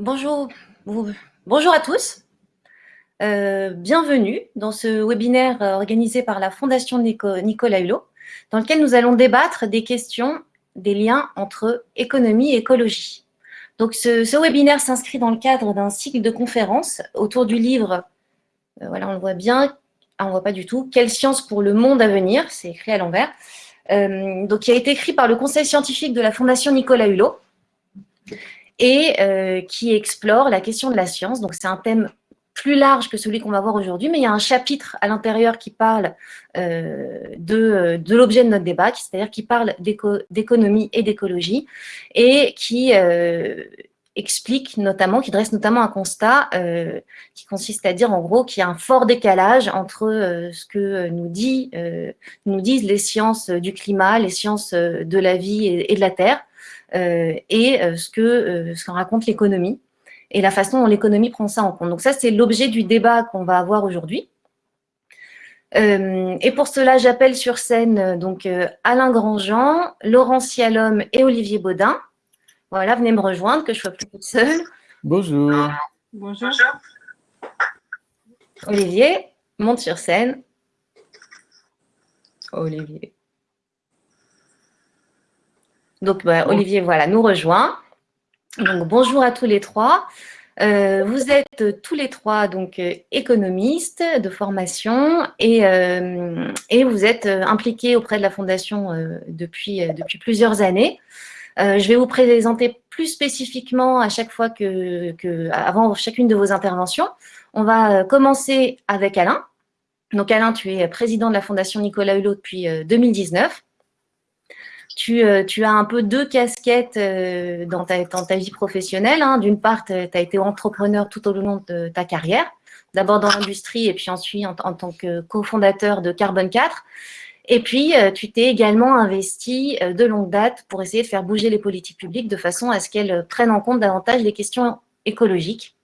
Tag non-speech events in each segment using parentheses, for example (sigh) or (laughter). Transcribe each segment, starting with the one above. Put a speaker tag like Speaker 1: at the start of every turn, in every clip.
Speaker 1: Bonjour, à tous. Euh, bienvenue dans ce webinaire euh, organisé par la Fondation Nicolas Hulot, dans lequel nous allons débattre des questions des liens entre économie et écologie. Donc, ce, webinaire s'inscrit dans le cadre d'un cycle de conférences autour du livre, euh, voilà, on le voit bien, ah, on ne voit pas du tout, « Quelle science pour le monde à venir ?» c'est écrit à l'envers. donc, qui a été écrit par le conseil scientifique de la Fondation Nicolas Hulot et euh, qui explore la question de la science. Donc, c'est un thème plus large que celui qu'on va voir aujourd'hui, mais il y a un chapitre à l'intérieur qui parle euh, de, de l'objet de notre débat, c'est-à-dire qui parle d'économie et d'écologie, et qui euh, explique notamment, qui dresse notamment un constat qui consiste à dire en gros qu'il y a un fort décalage entre ce que nous, dit, nous disent les sciences du climat, les sciences de la vie et de la Terre, euh, et euh, ce que euh, ce qu'en raconte l'économie et la façon dont l'économie prend ça en compte. Donc ça, c'est l'objet du débat qu'on va avoir aujourd'hui. et pour cela, j'appelle sur scène donc Alain Grandjean, Laurent Cialhomme et Olivier Baudin. Voilà, venez me rejoindre, que je sois plus toute seule.
Speaker 2: Bonjour.
Speaker 1: Bonjour. Olivier, monte sur scène. Olivier. Donc, bah, Olivier, voilà, nous rejoint. Donc, bonjour à tous les trois. Euh, vous êtes tous les trois donc euh, économistes de formation et, euh, et vous êtes impliqués auprès de la Fondation depuis, depuis plusieurs années. je vais vous présenter plus spécifiquement à chaque fois que, que, avant chacune de vos interventions. On va commencer avec Alain. Donc Alain, tu es président de la Fondation Nicolas Hulot depuis 2019. Euh, tu, as un peu deux casquettes euh, dans, ta, vie professionnelle. Hein. D'une part, tu as été entrepreneur tout au long de ta carrière, d'abord dans l'industrie et puis ensuite en, tant que cofondateur de Carbone 4. Et puis, euh, tu t'es également investi de longue date pour essayer de faire bouger les politiques publiques de façon à ce qu'elles prennent en compte davantage les questions écologiques.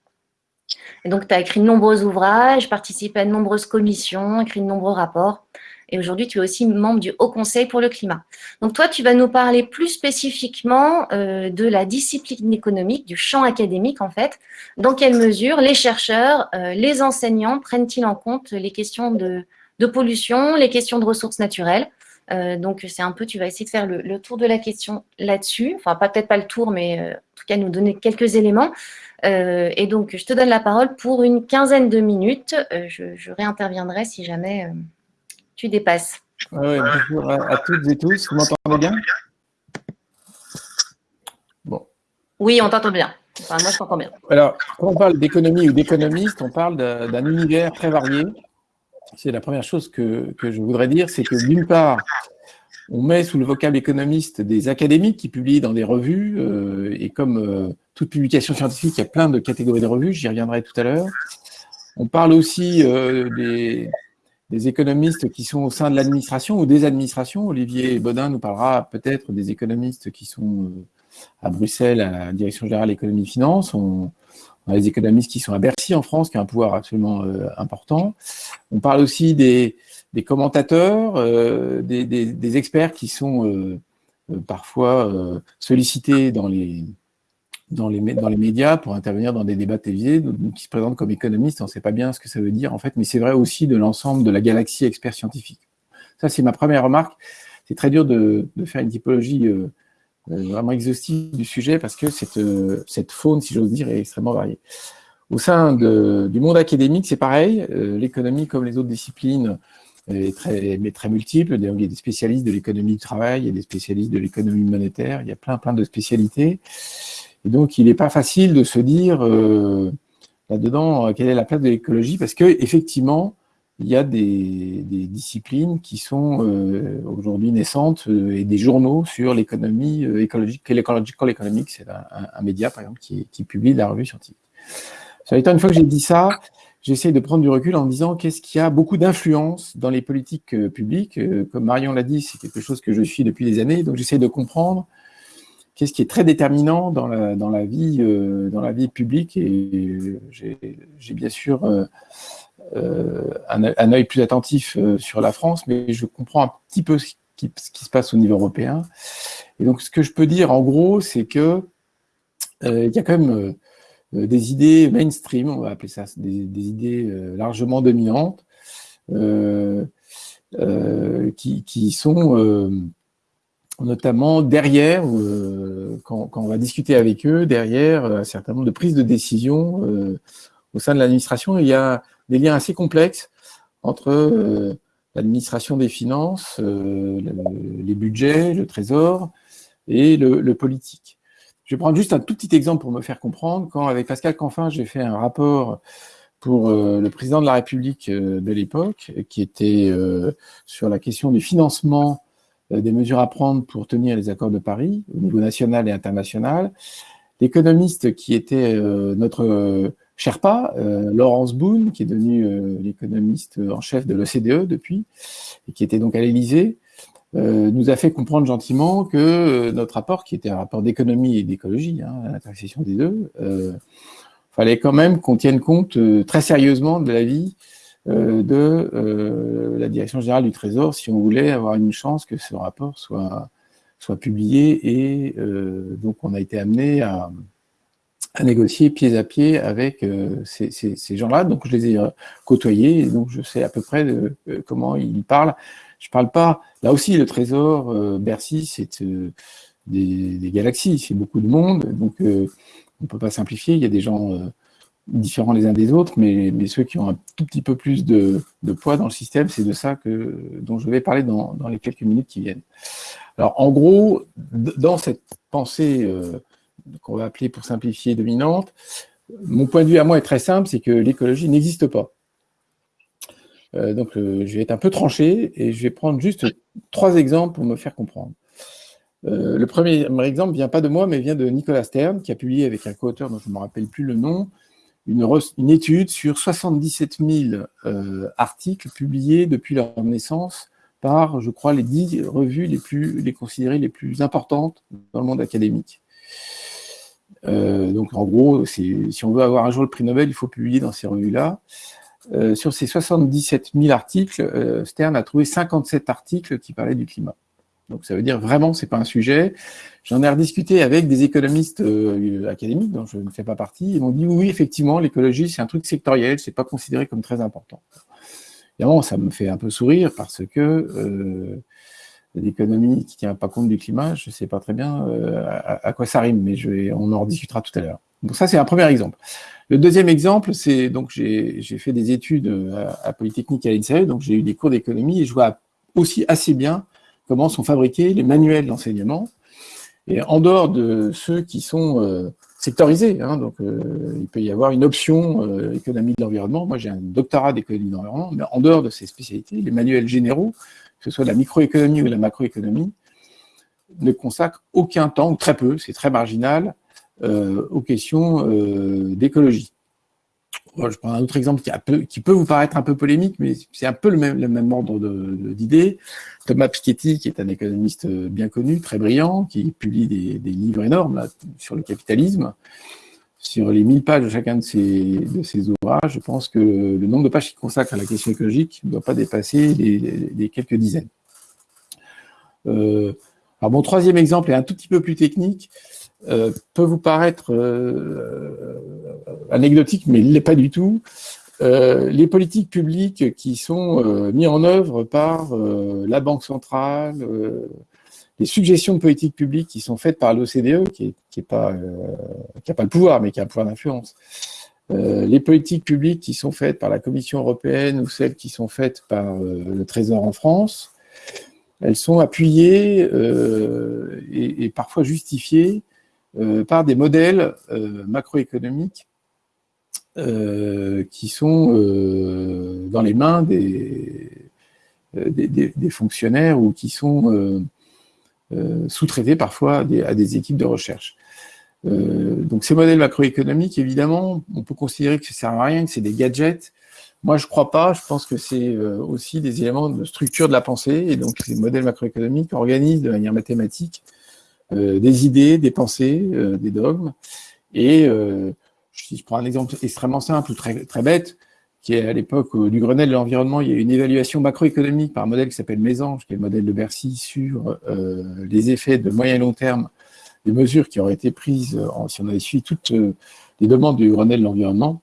Speaker 1: Et donc, tu as écrit de nombreux ouvrages, participé à de nombreuses commissions, écrit de nombreux rapports. Et aujourd'hui, tu es aussi membre du Haut Conseil pour le climat. Donc toi, tu vas nous parler plus spécifiquement euh, de la discipline économique, du champ académique en fait. Dans quelle mesure les chercheurs, euh, les enseignants prennent-ils en compte les questions de, pollution, les questions de ressources naturelles? Euh, donc, c'est un peu, tu vas essayer de faire le, tour de la question là-dessus. Enfin, peut-être pas le tour, mais en tout cas, nous donner quelques éléments. et donc, je te donne la parole pour une quinzaine de minutes. Je, je, réinterviendrai si jamais tu dépasses.
Speaker 2: bonjour à, toutes et tous. Vous m'entendez bien?
Speaker 1: Bon. Oui, on t'entend bien. Enfin, moi, je t'entends bien.
Speaker 2: Alors, quand on parle d'économie ou d'économiste, on parle d'un univers très varié. C'est la première chose que, que je voudrais dire, c'est que d'une part, on met sous le vocable économiste des académiques qui publient dans des revues, euh, et comme euh, toute publication scientifique, il y a plein de catégories de revues, j'y reviendrai tout à l'heure. On parle aussi euh, des, des économistes qui sont au sein de l'administration ou des administrations. Olivier Baudin nous parlera peut-être des économistes qui sont euh, à Bruxelles, à la Direction Générale Économie-Finance. On, on, a des économistes qui sont à Bercy en France, qui a un pouvoir absolument euh, important. On parle aussi des, des commentateurs, euh, des, des, des, experts qui sont parfois sollicités dans les dans les, dans les médias pour intervenir dans des débats télévisés, qui se présentent comme économistes, on ne sait pas bien ce que ça veut dire en fait, mais c'est vrai aussi de l'ensemble de la galaxie experts scientifiques. Ça, c'est ma première remarque. C'est très dur de, de, faire une typologie euh, euh, vraiment exhaustive du sujet parce que cette, euh, cette faune, si j'ose dire, est extrêmement variée. Au sein de, du monde académique, c'est pareil. L'économie, comme les autres disciplines, est très, mais très multiple. Il y a des spécialistes de l'économie du travail, il y a des spécialistes de l'économie monétaire, il y a plein, plein de spécialités. Et donc, il n'est pas facile de se dire euh, là-dedans euh, quelle est la place de l'écologie, parce qu'effectivement, il y a des, disciplines qui sont euh, aujourd'hui naissantes et des journaux sur l'économie écologique. C'est un, média, par exemple, qui, publie la revue scientifique. Ça étant, une fois que j'ai dit ça, j'essaie de prendre du recul en me disant qu'est-ce qui a beaucoup d'influence dans les politiques publiques. Comme Marion l'a dit, c'est quelque chose que je suis depuis des années, donc j'essaie de comprendre qu'est-ce qui est très déterminant dans la, dans la, vie, euh, dans la vie publique. Et j'ai bien sûr euh, euh, un, œil plus attentif sur la France, mais je comprends un petit peu ce qui, ce qui, se passe au niveau européen. Et donc, ce que je peux dire, en gros, c'est que il y a quand même des idées mainstream, on va appeler ça, des, idées largement dominantes, qui, sont notamment derrière, quand, quand, on va discuter avec eux, derrière un certain nombre de prises de décision au sein de l'administration, il y a des liens assez complexes entre l'administration des finances, euh, les budgets, le trésor et le, politique. Je vais prendre juste un tout petit exemple pour me faire comprendre. Quand, avec Pascal Canfin, j'ai fait un rapport pour euh, le président de la République euh, de l'époque, qui était sur la question du financement des mesures à prendre pour tenir les accords de Paris, au niveau national et international. L'économiste qui était notre Sherpa, euh, Laurence Boone, qui est devenue euh, l'économiste en chef de l'OCDE depuis, et qui était donc à l'Élysée, euh, nous a fait comprendre gentiment que notre rapport, qui était un rapport d'économie et d'écologie, hein, à l'intersection des deux, fallait quand même qu'on tienne compte très sérieusement de la vie de la Direction Générale du Trésor si on voulait avoir une chance que ce rapport soit, soit publié. Et donc, on a été amené à, négocier pied à pied avec euh, ces, ces, gens-là. Donc, je les ai euh, côtoyés, et donc je sais à peu près de, euh, comment ils parlent. Je parle pas... Là aussi, le trésor, Bercy, c'est des, des, galaxies, c'est beaucoup de monde, donc on ne peut pas simplifier. Il y a des gens différents les uns des autres, mais, mais, ceux qui ont un tout petit peu plus de, poids dans le système, c'est de ça que, dont je vais parler dans, dans, les quelques minutes qui viennent. Alors, en gros, dans cette pensée qu'on va appeler pour simplifier dominante, mon point de vue à moi est très simple, c'est que l'écologie n'existe pas. Euh, donc je vais être un peu tranché et je vais prendre juste trois exemples pour me faire comprendre. Euh, le premier exemple vient pas de moi, mais vient de Nicolas Stern, qui a publié avec un co-auteur dont je ne me rappelle plus le nom, une, étude sur 77 000 euh, articles publiés depuis leur naissance par, je crois, les dix revues les plus considérées les plus importantes dans le monde académique. Euh, donc en gros, si on veut avoir un jour le prix Nobel, il faut publier dans ces revues-là. Euh, sur ces 77 000 articles, Stern a trouvé 57 articles qui parlaient du climat. Donc ça veut dire vraiment c'est pas un sujet. J'en ai rediscuté avec des économistes académiques dont je ne fais pas partie. Ils m'ont dit oui effectivement l'écologie c'est un truc sectoriel, c'est pas considéré comme très important. Évidemment ça me fait un peu sourire parce que l'économie qui ne tient pas compte du climat, je ne sais pas très bien euh, à, quoi ça rime, mais on en rediscutera tout à l'heure. Donc ça, c'est un premier exemple. Le deuxième exemple, c'est donc j'ai fait des études euh, à, Polytechnique à l'INSEE, donc j'ai eu des cours d'économie et je vois aussi assez bien comment sont fabriqués les manuels d'enseignement. Et en dehors de ceux qui sont euh, sectorisés, hein, donc il peut y avoir une option économie de l'environnement. Moi, j'ai un doctorat d'économie de l'environnement, mais en dehors de ces spécialités, les manuels généraux que ce soit la microéconomie ou la macroéconomie, ne consacre aucun temps, ou très peu, c'est très marginal, euh, aux questions euh, d'écologie. Je prends un autre exemple qui, peut vous paraître un peu polémique, mais c'est un peu le même, ordre d'idées. Thomas Piketty, qui est un économiste bien connu, très brillant, qui publie des, livres énormes sur le capitalisme, sur les 1000 pages de chacun de de ouvrages, je pense que le nombre de pages qu'il consacre à la question écologique ne doit pas dépasser les, quelques dizaines. Euh, alors mon troisième exemple est un tout petit peu plus technique, euh, peut vous paraître euh, anecdotique, mais il ne l'est pas du tout. les politiques publiques qui sont mises en œuvre par la Banque centrale, les suggestions de politique publique qui sont faites par l'OCDE, qui n'a pas, euh, le pouvoir, mais qui a un pouvoir d'influence, euh, les politiques publiques qui sont faites par la Commission européenne ou celles qui sont faites par euh, le Trésor en France, elles sont appuyées et, parfois justifiées par des modèles macroéconomiques qui sont dans les mains des, fonctionnaires ou qui sont euh, sous-traités parfois à des, équipes de recherche. Euh, donc ces modèles macroéconomiques, évidemment, on peut considérer que ça ne sert à rien, que c'est des gadgets. Moi, je ne crois pas. Je pense que c'est euh, aussi des éléments de structure de la pensée. Et donc, ces modèles macroéconomiques organisent de manière mathématique des idées, des pensées, des dogmes. Et si je prends un exemple extrêmement simple, très, très bête, qui est à l'époque du Grenelle de l'environnement, il y a une évaluation macroéconomique par un modèle qui s'appelle Mésange, qui est le modèle de Bercy, sur euh, les effets de moyen et long terme des mesures qui auraient été prises si on avait suivi toutes les demandes du Grenelle de l'environnement.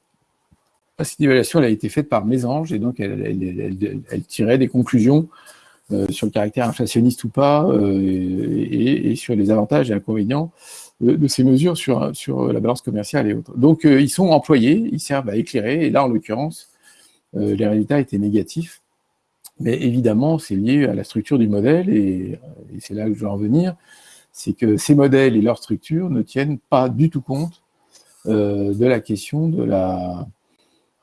Speaker 2: Cette évaluation a été faite par Mésange et donc elle, tirait des conclusions sur le caractère inflationniste ou pas et, sur les avantages et inconvénients de, ces mesures sur, sur la balance commerciale et autres. Donc, ils sont employés, ils servent à éclairer, et là, en l'occurrence, les résultats étaient négatifs. Mais évidemment, c'est lié à la structure du modèle, et, c'est là que je veux en venir, c'est que ces modèles et leur structure ne tiennent pas du tout compte euh, de la question de la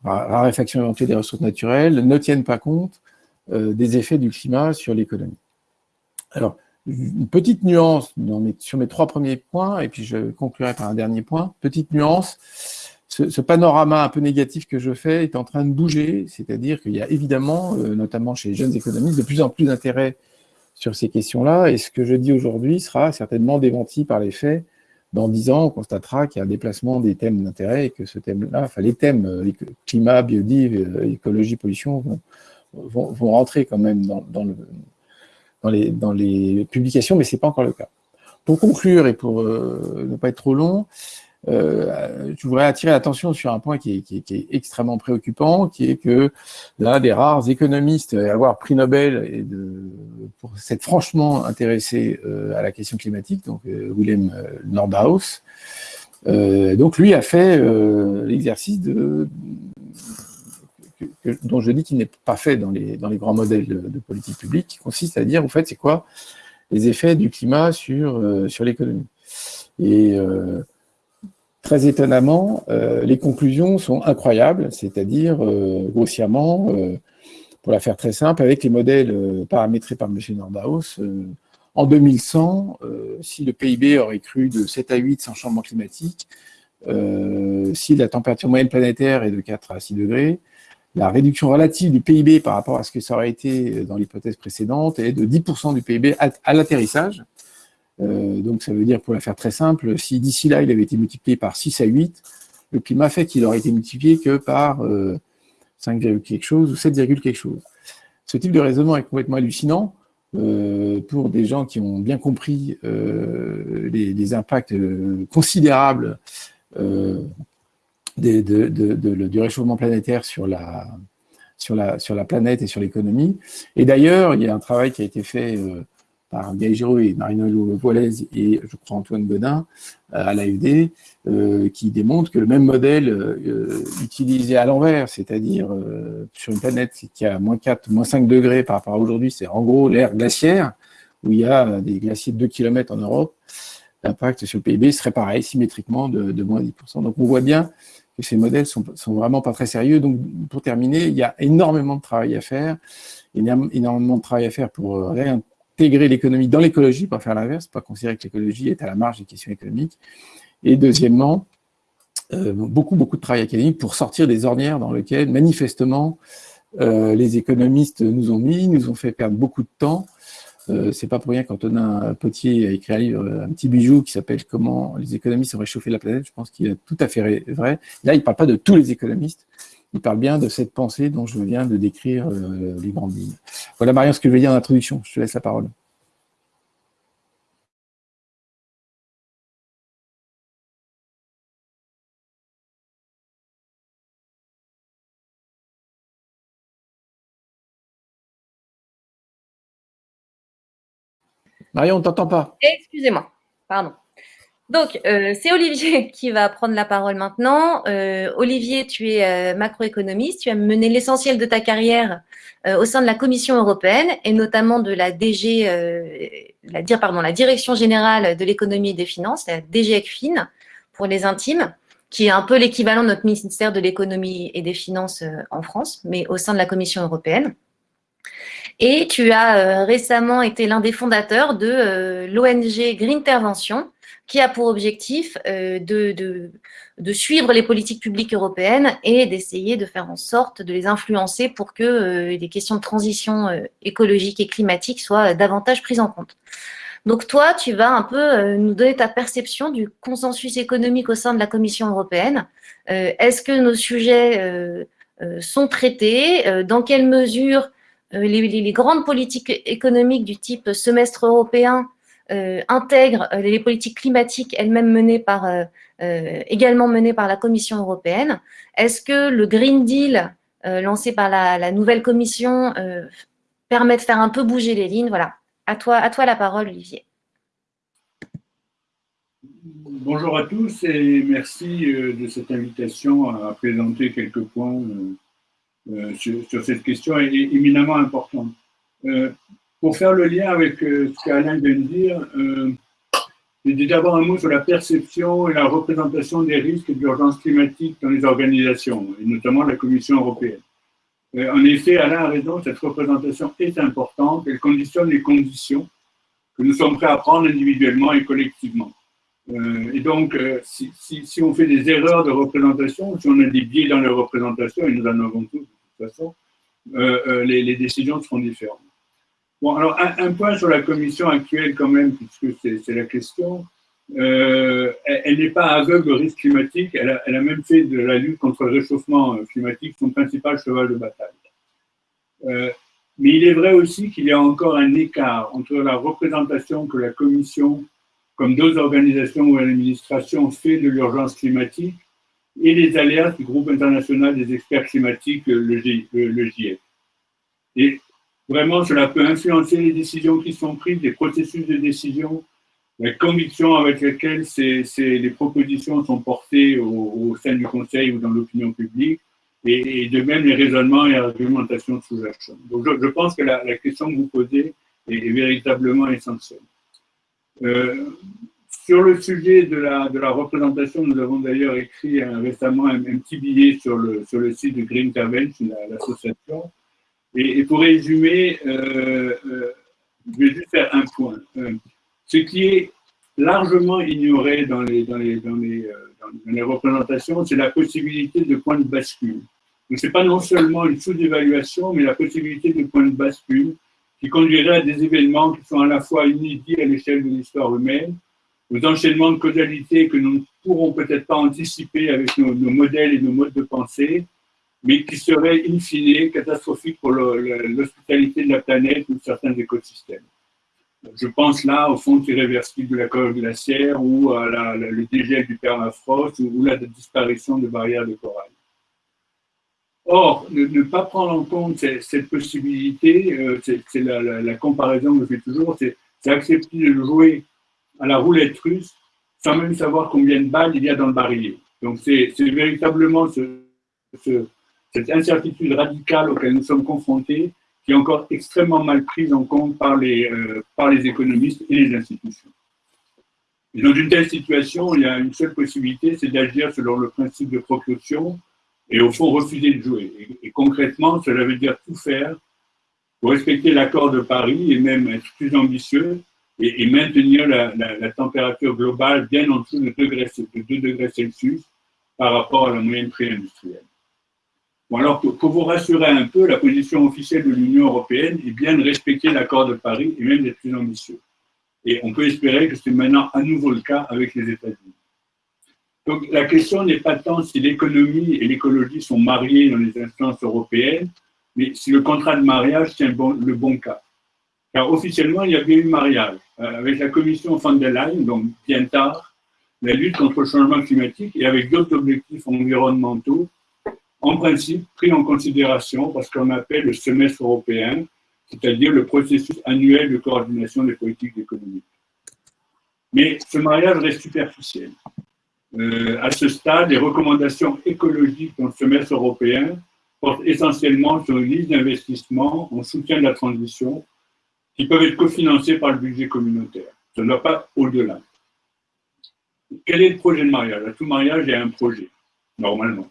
Speaker 2: raréfaction éventuelle des ressources naturelles, ne tiennent pas compte euh, des effets du climat sur l'économie. Alors, une petite nuance sur mes trois premiers points, et puis je conclurai par un dernier point. Petite nuance, ce, panorama un peu négatif que je fais est en train de bouger, c'est-à-dire qu'il y a évidemment, euh, notamment chez les jeunes économistes, de plus en plus d'intérêt sur ces questions-là, et ce que je dis aujourd'hui sera certainement démenti par les faits. Dans dix ans, on constatera qu'il y a un déplacement des thèmes d'intérêt et que ce thème-là, enfin les thèmes euh, climat, biodive, euh, écologie, pollution vont, vont, rentrer quand même dans, le, dans, les, publications, mais ce n'est pas encore le cas. Pour conclure et pour ne pas être trop long, euh, je voudrais attirer l'attention sur un point qui est, extrêmement préoccupant, qui est que l'un des rares économistes à avoir pris Nobel et pour s'être franchement intéressé euh, à la question climatique, donc euh, Willem Nordhaus, donc lui a fait l'exercice de dont je dis qu'il n'est pas fait dans les, grands modèles de, politique publique, qui consiste à dire, en fait, c'est quoi les effets du climat sur, sur l'économie. Et Très étonnamment, euh, les conclusions sont incroyables, c'est-à-dire euh, grossièrement, euh, pour la faire très simple, avec les modèles paramétrés par M. Nordhaus, en 2100, si le PIB aurait cru de 7 à 8 sans changement climatique, si la température moyenne planétaire est de 4 à 6 degrés, la réduction relative du PIB par rapport à ce que ça aurait été dans l'hypothèse précédente est de 10% du PIB à l'atterrissage, euh, donc ça veut dire, pour la faire très simple, si d'ici là il avait été multiplié par 6 à 8, le climat fait qu'il aurait été multiplié que par 5, euh, quelque chose ou 7, quelque chose. Ce type de raisonnement est complètement hallucinant euh, pour des gens qui ont bien compris les, impacts considérables du réchauffement planétaire sur la, sur la, sur la planète et sur l'économie. Et d'ailleurs, il y a un travail qui a été fait par Gaël Giraud et Marino Voilez et je crois Antoine Godin euh, à l'AFD, euh, qui démontrent que le même modèle euh, utilisé à l'envers, c'est-à-dire sur une planète qui a moins 4, moins 5 degrés par rapport à aujourd'hui, c'est en gros l'ère glaciaire, où il y a des glaciers de 2 km en Europe, l'impact sur le PIB serait pareil, symétriquement de, moins 10%. Donc on voit bien ces modèles sont, sont vraiment pas très sérieux. Donc pour terminer, il y a énormément de travail à faire, énormément de travail à faire pour réintégrer intégrer l'économie dans l'écologie, pas faire l'inverse, pas considérer que l'écologie est à la marge des questions économiques. Et deuxièmement, euh, beaucoup, beaucoup de travail académique pour sortir des ornières dans lesquelles, manifestement, euh, les économistes nous ont mis, nous ont fait perdre beaucoup de temps. Euh, c'est pas pour rien qu'Antonin Potier a écrit un livre, un petit bijou qui s'appelle « Comment les économistes ont réchauffé la planète ». Je pense qu'il est tout à fait vrai. Là, il ne parle pas de tous les économistes, il parle bien de cette pensée dont je viens de décrire euh, les grandes lignes. Voilà, Marion, ce que je vais dire en introduction. Je te laisse la parole. Marion, on ne t'entend pas.
Speaker 1: Excusez-moi, pardon. Donc, euh, c'est Olivier (laughs) qui va prendre la parole maintenant. Euh, Olivier, tu es euh, macroéconomiste, tu as mené l'essentiel de ta carrière au sein de la Commission européenne et notamment de la DG, la, la Direction générale de l'économie et des finances, la DGECFIN pour les intimes, qui est un peu l'équivalent de notre ministère de l'économie et des finances en France, mais au sein de la Commission européenne. Et tu as récemment été l'un des fondateurs de l'ONG Green Intervention, qui a pour objectif euh, de, de, suivre les politiques publiques européennes et d'essayer de faire en sorte de les influencer pour que euh, les questions de transition euh, écologique et climatique soient davantage prises en compte. Donc toi, tu vas un peu nous donner ta perception du consensus économique au sein de la Commission européenne. Est-ce que nos sujets sont traités? Dans quelle mesure les, les, grandes politiques économiques du type semestre européen intègre les politiques climatiques elles-mêmes menées par, également menées par la Commission européenne. Est-ce que le Green Deal lancé par la, la nouvelle Commission permet de faire un peu bouger les lignes? Voilà, à toi, à toi la parole, Olivier.
Speaker 3: Bonjour à tous et merci euh, de cette invitation à présenter quelques points euh, euh, sur, cette question éminemment importante. Pour faire le lien avec ce qu'Alain vient de dire, j'ai d'abord un mot sur la perception et la représentation des risques d'urgence climatique dans les organisations, et notamment la Commission européenne. En effet, Alain a raison, cette représentation est importante, elle conditionne les conditions que nous sommes prêts à prendre individuellement et collectivement. Euh, et donc, euh, si, on fait des erreurs de représentation, si on a des biais dans les représentations, et nous en avons tous de toute façon, euh, les, décisions seront différentes. Bon, alors un, point sur la commission actuelle quand même, puisque c'est la question. elle, n'est pas aveugle au risque climatique, elle a, même fait de la lutte contre le réchauffement climatique son principal cheval de bataille. mais il est vrai aussi qu'il y a encore un écart entre la représentation que la commission comme d'autres organisations ou l'administration fait de l'urgence climatique, et les alertes du groupe international des experts climatiques, le, GIEC. Et vraiment, cela peut influencer les décisions qui sont prises, les processus de décision, la conviction avec laquelle ces, les propositions sont portées au, sein du Conseil ou dans l'opinion publique, et, de même les raisonnements et argumentations sous-jacentes. Donc je, pense que la, question que vous posez est véritablement essentielle. Euh, sur le sujet de la, représentation, nous avons d'ailleurs écrit récemment un, petit billet sur le, site de Green Convention, l'association. et, pour résumer, euh, euh, je vais juste faire un point. ce qui est largement ignoré dans les, dans les représentations, c'est la possibilité de points de bascule. Donc, ce n'est pas non seulement une sous-évaluation, mais la possibilité de points de bascule qui conduirait à des événements qui sont à la fois inédits à l'échelle de l'histoire humaine, aux enchaînements de causalité que nous ne pourrons peut-être pas anticiper avec nos, modèles et nos modes de pensée, mais qui seraient in fine catastrophiques pour l'hospitalité de la planète ou de certains écosystèmes. Je pense là au fond irréversible de la calotte glaciaire ou à la, le dégel du permafrost ou, ou la disparition de barrières de corail. Or, ne, pas prendre en compte cette, possibilité, euh, c'est la, comparaison que je fais toujours, c'est accepter de jouer à la roulette russe sans même savoir combien de balles il y a dans le barillet. Donc, c'est véritablement cette incertitude radicale auquel nous sommes confrontés qui est encore extrêmement mal prise en compte par les, euh, par les économistes et les institutions. Dans une telle situation, il y a une seule possibilité, c'est d'agir selon le principe de précaution, et au fond refuser de jouer. Et, concrètement, cela veut dire tout faire pour respecter l'accord de Paris et même être plus ambitieux et, maintenir la, température globale bien en dessous de 2 degrés, Celsius par rapport à la moyenne pré-industrielle. Alors, pour, vous rassurer un peu, la position officielle de l'Union européenne est bien de respecter l'accord de Paris et même d'être plus ambitieux. Et on peut espérer que c'est maintenant à nouveau le cas avec les États-Unis. Donc la question n'est pas tant si l'économie et l'écologie sont mariées dans les instances européennes, mais si le contrat de mariage tient le bon cas. Car officiellement, il y a bien eu mariage. Euh, avec la commission von der Leyen, donc bien tard, la lutte contre le changement climatique et avec d'autres objectifs environnementaux, en principe pris en considération parce qu'on appelle le semestre européen, c'est-à-dire le processus annuel de coordination des politiques économiques. Mais ce mariage reste superficiel. Euh, à ce stade, les recommandations écologiques dans le semestre européen portent essentiellement sur une liste d'investissements en soutien de la transition qui peuvent être cofinancés par le budget communautaire. Ça ne va pas au-delà. Quel est le projet de mariage? Tout mariage, il y a un projet, normalement.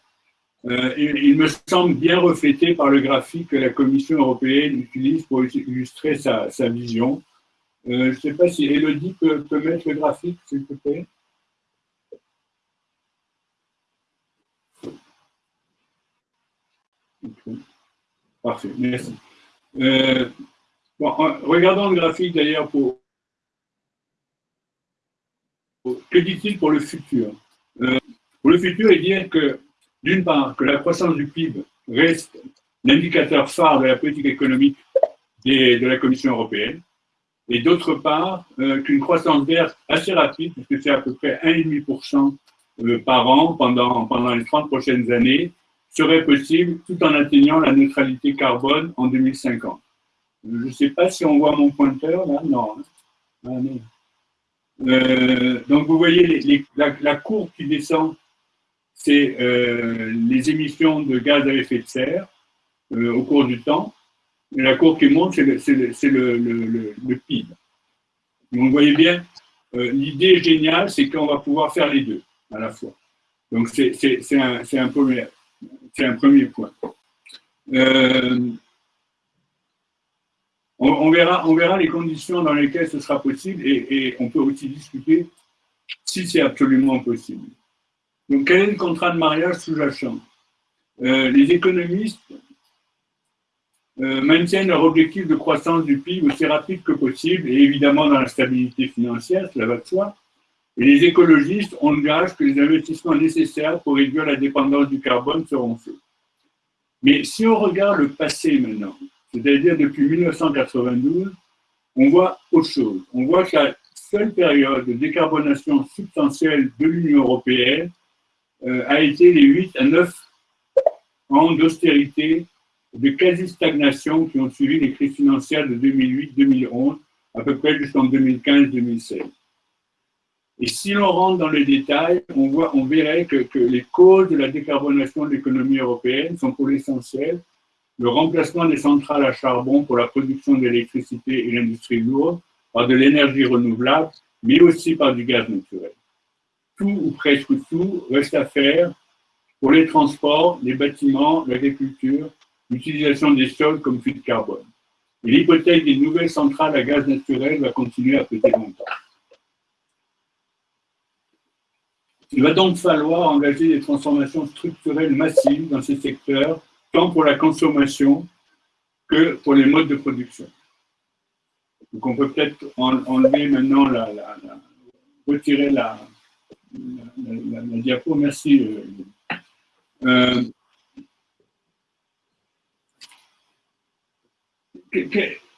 Speaker 3: Euh, il, me semble bien reflété par le graphique que la Commission européenne utilise pour illustrer sa, vision. Euh, je ne sais pas si Elodie peut, peut mettre le graphique, s'il te plaît. Parfait, merci. Euh, regardons le graphique d'ailleurs pour, Que dit-il pour le futur? Euh, Pour le futur, il dit que, d'une part, que la croissance du PIB reste l'indicateur phare de la politique économique de la Commission européenne. et d'autre part, qu'une croissance verte assez rapide, puisque c'est à peu près 1,5% par an pendant, pendant les 30 prochaines années, serait possible tout en atteignant la neutralité carbone en 2050. Je ne sais pas si on voit mon pointeur là, non. Hein. Ah, euh, donc vous voyez la, courbe qui descend, c'est euh, les émissions de gaz à effet de serre euh, au cours du temps. Et la courbe qui monte, c'est le, le, PIB. Vous voyez bien, l'idée géniale, c'est qu'on va pouvoir faire les deux à la fois. Donc c'est un, un c'est un premier point. Euh, on, verra, les conditions dans lesquelles ce sera possible et, on peut aussi discuter si c'est absolument possible. Donc, quel est le contrat de mariage sous-jacent? Euh, Les économistes euh, maintiennent leur objectif de croissance du PIB aussi rapide que possible et évidemment dans la stabilité financière, cela va de soi. Et les écologistes engagent que les investissements nécessaires pour réduire la dépendance du carbone seront faits. Mais si on regarde le passé maintenant, c'est-à-dire depuis 1992, on voit autre chose. On voit que la seule période de décarbonation substantielle de l'Union européenne euh, a été les 8 à 9 ans d'austérité, de quasi-stagnation qui ont suivi les crises financières de 2008-2011, à peu près jusqu'en 2015-2016. Et si l'on rentre dans les détails, on, verrait que, les causes de la décarbonation de l'économie européenne sont pour l'essentiel le remplacement des centrales à charbon pour la production d'électricité et l'industrie lourde par de l'énergie renouvelable, mais aussi par du gaz naturel. Tout ou presque tout reste à faire pour les transports, les bâtiments, l'agriculture, l'utilisation des sols comme puits de carbone. Et l'hypothèse des nouvelles centrales à gaz naturel va continuer à peser longtemps. Il va donc falloir engager des transformations structurelles massives dans ces secteurs, tant pour la consommation que pour les modes de production. Donc on peut peut-être enlever maintenant la, retirer la, diapo. Merci. Euh, euh,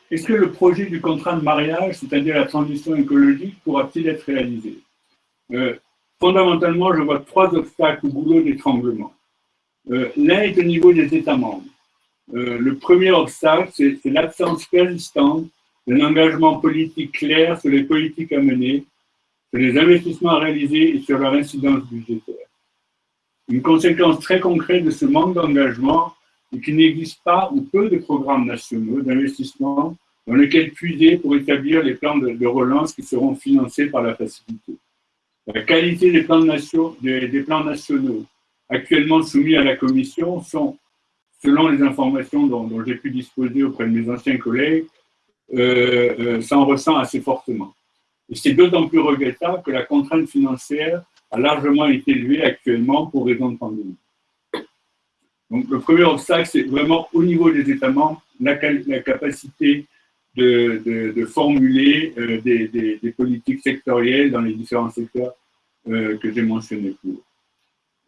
Speaker 3: est-ce que le projet du contrat de mariage, c'est-à-dire la transition écologique, pourra-t-il être réalisé? Euh, fondamentalement, je vois trois obstacles au boulot d'étranglement. Euh, l'un est au niveau des États membres. Euh, le premier obstacle, c'est l'absence persistante d'un engagement politique clair sur les politiques à mener, sur les investissements à réaliser et sur leur incidence budgétaire. Une conséquence très concrète de ce manque d'engagement est qu'il n'existe pas ou peu de programmes nationaux d'investissement dans lesquels puiser pour établir les plans de relance qui seront financés par la facilité. La qualité des plans, nationaux, actuellement soumis à la Commission sont, selon les informations dont, j'ai pu disposer auprès de mes anciens collègues, euh, euh, s'en ressent assez fortement. Et c'est d'autant plus regrettable que la contrainte financière a largement été élevée actuellement pour raison de pandémie. Donc le premier obstacle, c'est vraiment au niveau des États membres, la capacité de, formuler euh, des, politiques sectorielles dans les différents secteurs euh, que j'ai mentionnés plus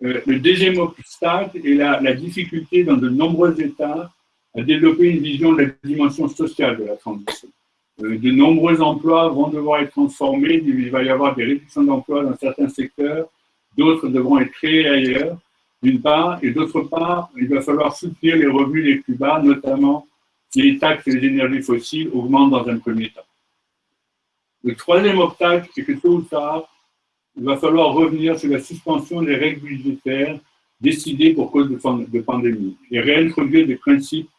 Speaker 3: euh, le deuxième obstacle est la, la, difficulté dans de nombreux États à développer une vision de la dimension sociale de la transition. de nombreux emplois vont devoir être transformés, il va y avoir des réductions d'emplois dans certains secteurs, d'autres devront être créés ailleurs, d'une part, et d'autre part, il va falloir soutenir les revenus les plus bas, notamment les taxes et les énergies fossiles augmentent dans un premier temps. Le troisième obstacle, c'est que tôt ou tard, il va falloir revenir sur la suspension des règles budgétaires décidées pour cause de, pandémie et réintroduire des principes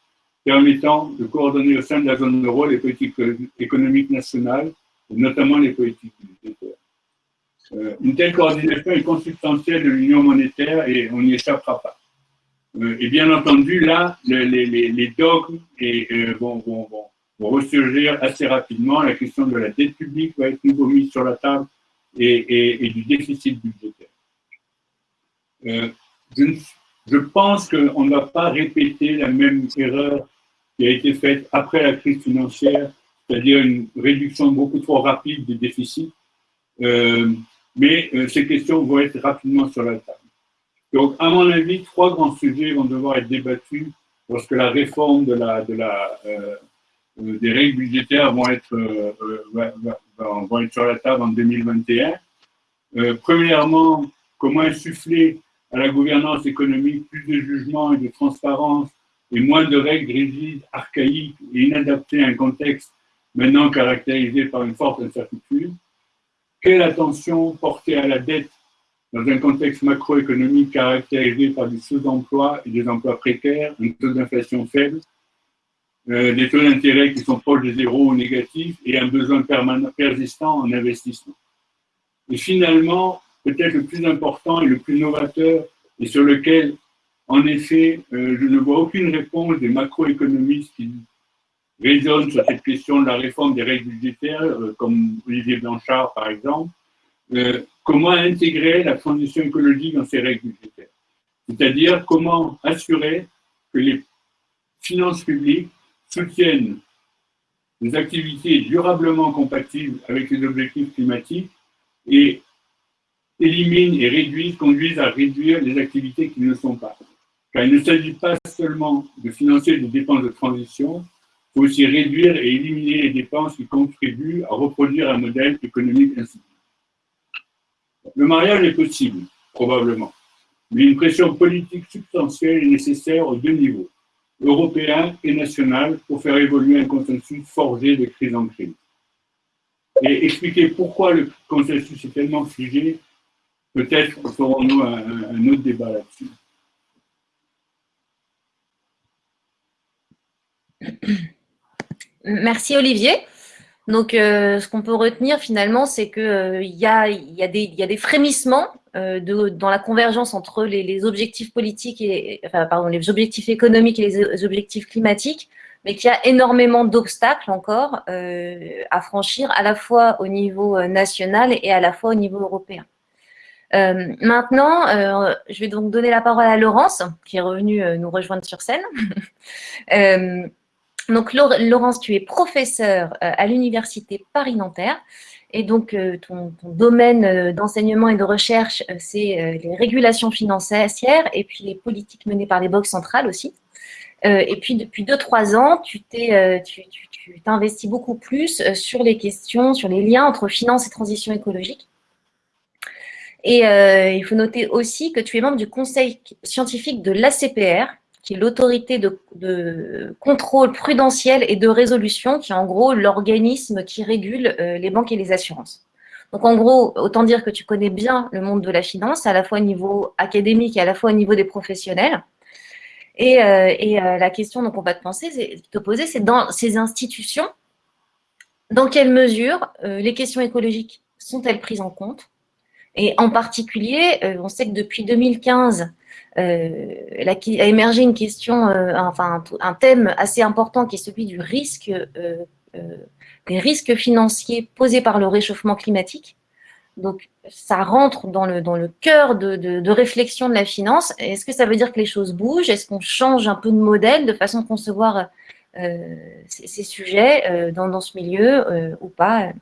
Speaker 3: permettant de coordonner au sein de la zone euro les politiques économiques nationales, notamment les politiques budgétaires. Euh, une telle coordination est consubstantielle de l'union monétaire et on n'y échappera pas. Euh, et bien entendu, là, les, dogmes euh, vont, ressurgir assez rapidement. La question de la dette publique va être nouveau mise sur la table et, du déficit budgétaire. Euh, je, pense qu'on ne va pas répéter la même erreur qui a été faite après la crise financière, c'est-à-dire une réduction beaucoup trop rapide des déficits. mais ces questions vont être rapidement sur la table. Donc, à mon avis, trois grands sujets vont devoir être débattus lorsque la réforme la, euh, des règles budgétaires vont être, vont être sur la table en 2021. premièrement, comment insuffler à la gouvernance économique plus de jugement et de transparence et moins de règles rigides, archaïques et inadaptées à un contexte maintenant caractérisé par une forte incertitude? Quelle attention porter à la dette dans un contexte macroéconomique caractérisé par du sous-emploi et des emplois précaires, un taux d'inflation faible, euh, des taux d'intérêt qui sont proches de zéro ou négatifs et un besoin permanent, persistant en investissement. Et finalement, peut-être le plus important et le plus novateur et sur lequel, en effet, euh, je ne vois aucune réponse des macroéconomistes qui raisonnent sur cette question de la réforme des règles budgétaires, euh, comme Olivier Blanchard par exemple, comment intégrer la transition écologique dans ces règles budgétaires. C'est-à-dire comment assurer que les finances publiques soutiennent des activités durablement compatibles avec les objectifs climatiques et éliminent et réduisent, conduisent à réduire les activités qui ne le sont pas. Car il ne s'agit pas seulement de financer des dépenses de transition, il faut aussi réduire et éliminer les dépenses qui contribuent à reproduire un modèle économique ainsi. Le mariage est possible, probablement, mais une pression politique substantielle est nécessaire aux deux niveaux, européen et national, pour faire évoluer un consensus forgé de crise en crise. Et expliquer pourquoi le consensus est tellement figé Peut-être ferons-nous un, autre débat là-dessus.
Speaker 1: Merci Olivier. Donc, euh, ce qu'on peut retenir finalement, c'est qu'il euh, y, a, des frémissements euh, dans la convergence entre les, objectifs politiques et pardon, les objectifs économiques et les objectifs climatiques, mais qu'il y a énormément d'obstacles encore à franchir à la fois au niveau national et à la fois au niveau européen. Euh, maintenant, euh, je vais donc donner la parole à Laurence, qui est revenue euh, nous rejoindre sur scène. (laughs) donc, Laurence, tu es professeure à l'Université Paris-Nanterre. Et donc, ton, domaine d'enseignement et de recherche, c'est les régulations financières et puis les politiques menées par les banques centrales aussi. et puis, depuis 2-3 ans, tu t'investis beaucoup plus sur les questions, sur les liens entre finance et transition écologique. Et euh, il faut noter aussi que tu es membre du conseil scientifique de l'ACPR, qui est l'autorité de, contrôle prudentiel et de résolution, qui est en gros l'organisme qui régule euh, les banques et les assurances. Donc en gros, autant dire que tu connais bien le monde de la finance, à la fois au niveau académique et à la fois au niveau des professionnels. Et, euh, la question qu'on va te, penser, te poser, c'est dans ces institutions, dans quelle mesure les questions écologiques sont-elles prises en compte? Et en particulier, euh, on sait que depuis 2015, euh, a émergé une question, euh, enfin un, thème assez important qui est celui du risque, des risques financiers posés par le réchauffement climatique. Donc, ça rentre dans le, cœur de, réflexion de la finance. Est-ce que ça veut dire que les choses bougent? Est-ce qu'on change un peu de modèle, de façon de concevoir ces, sujets dans, ce milieu ou pas?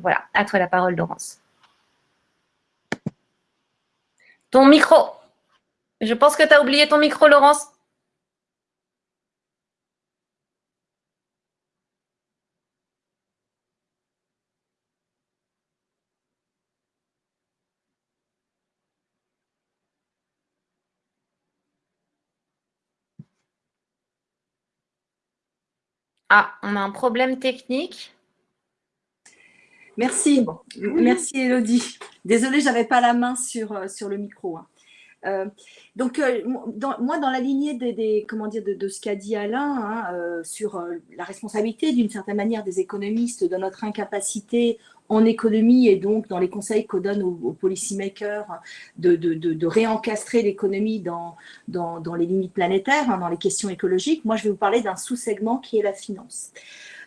Speaker 1: Voilà, à toi la parole, Laurence. Ton micro. Je pense que tu as oublié ton micro, Laurence. Ah, on a un problème technique.
Speaker 4: Merci, merci Elodie. Désolée, je n'avais pas la main sur, euh, sur le micro. Hein. Euh, donc, euh, moi, dans la lignée des, comment dire, de, ce qu'a dit Alain hein, sur la responsabilité, d'une certaine manière, des économistes de notre incapacité en économie et donc dans les conseils qu'on donne aux, policymakers de, réencastrer l'économie dans, les limites planétaires, hein, dans les questions écologiques, moi, je vais vous parler d'un sous-segment qui est la finance.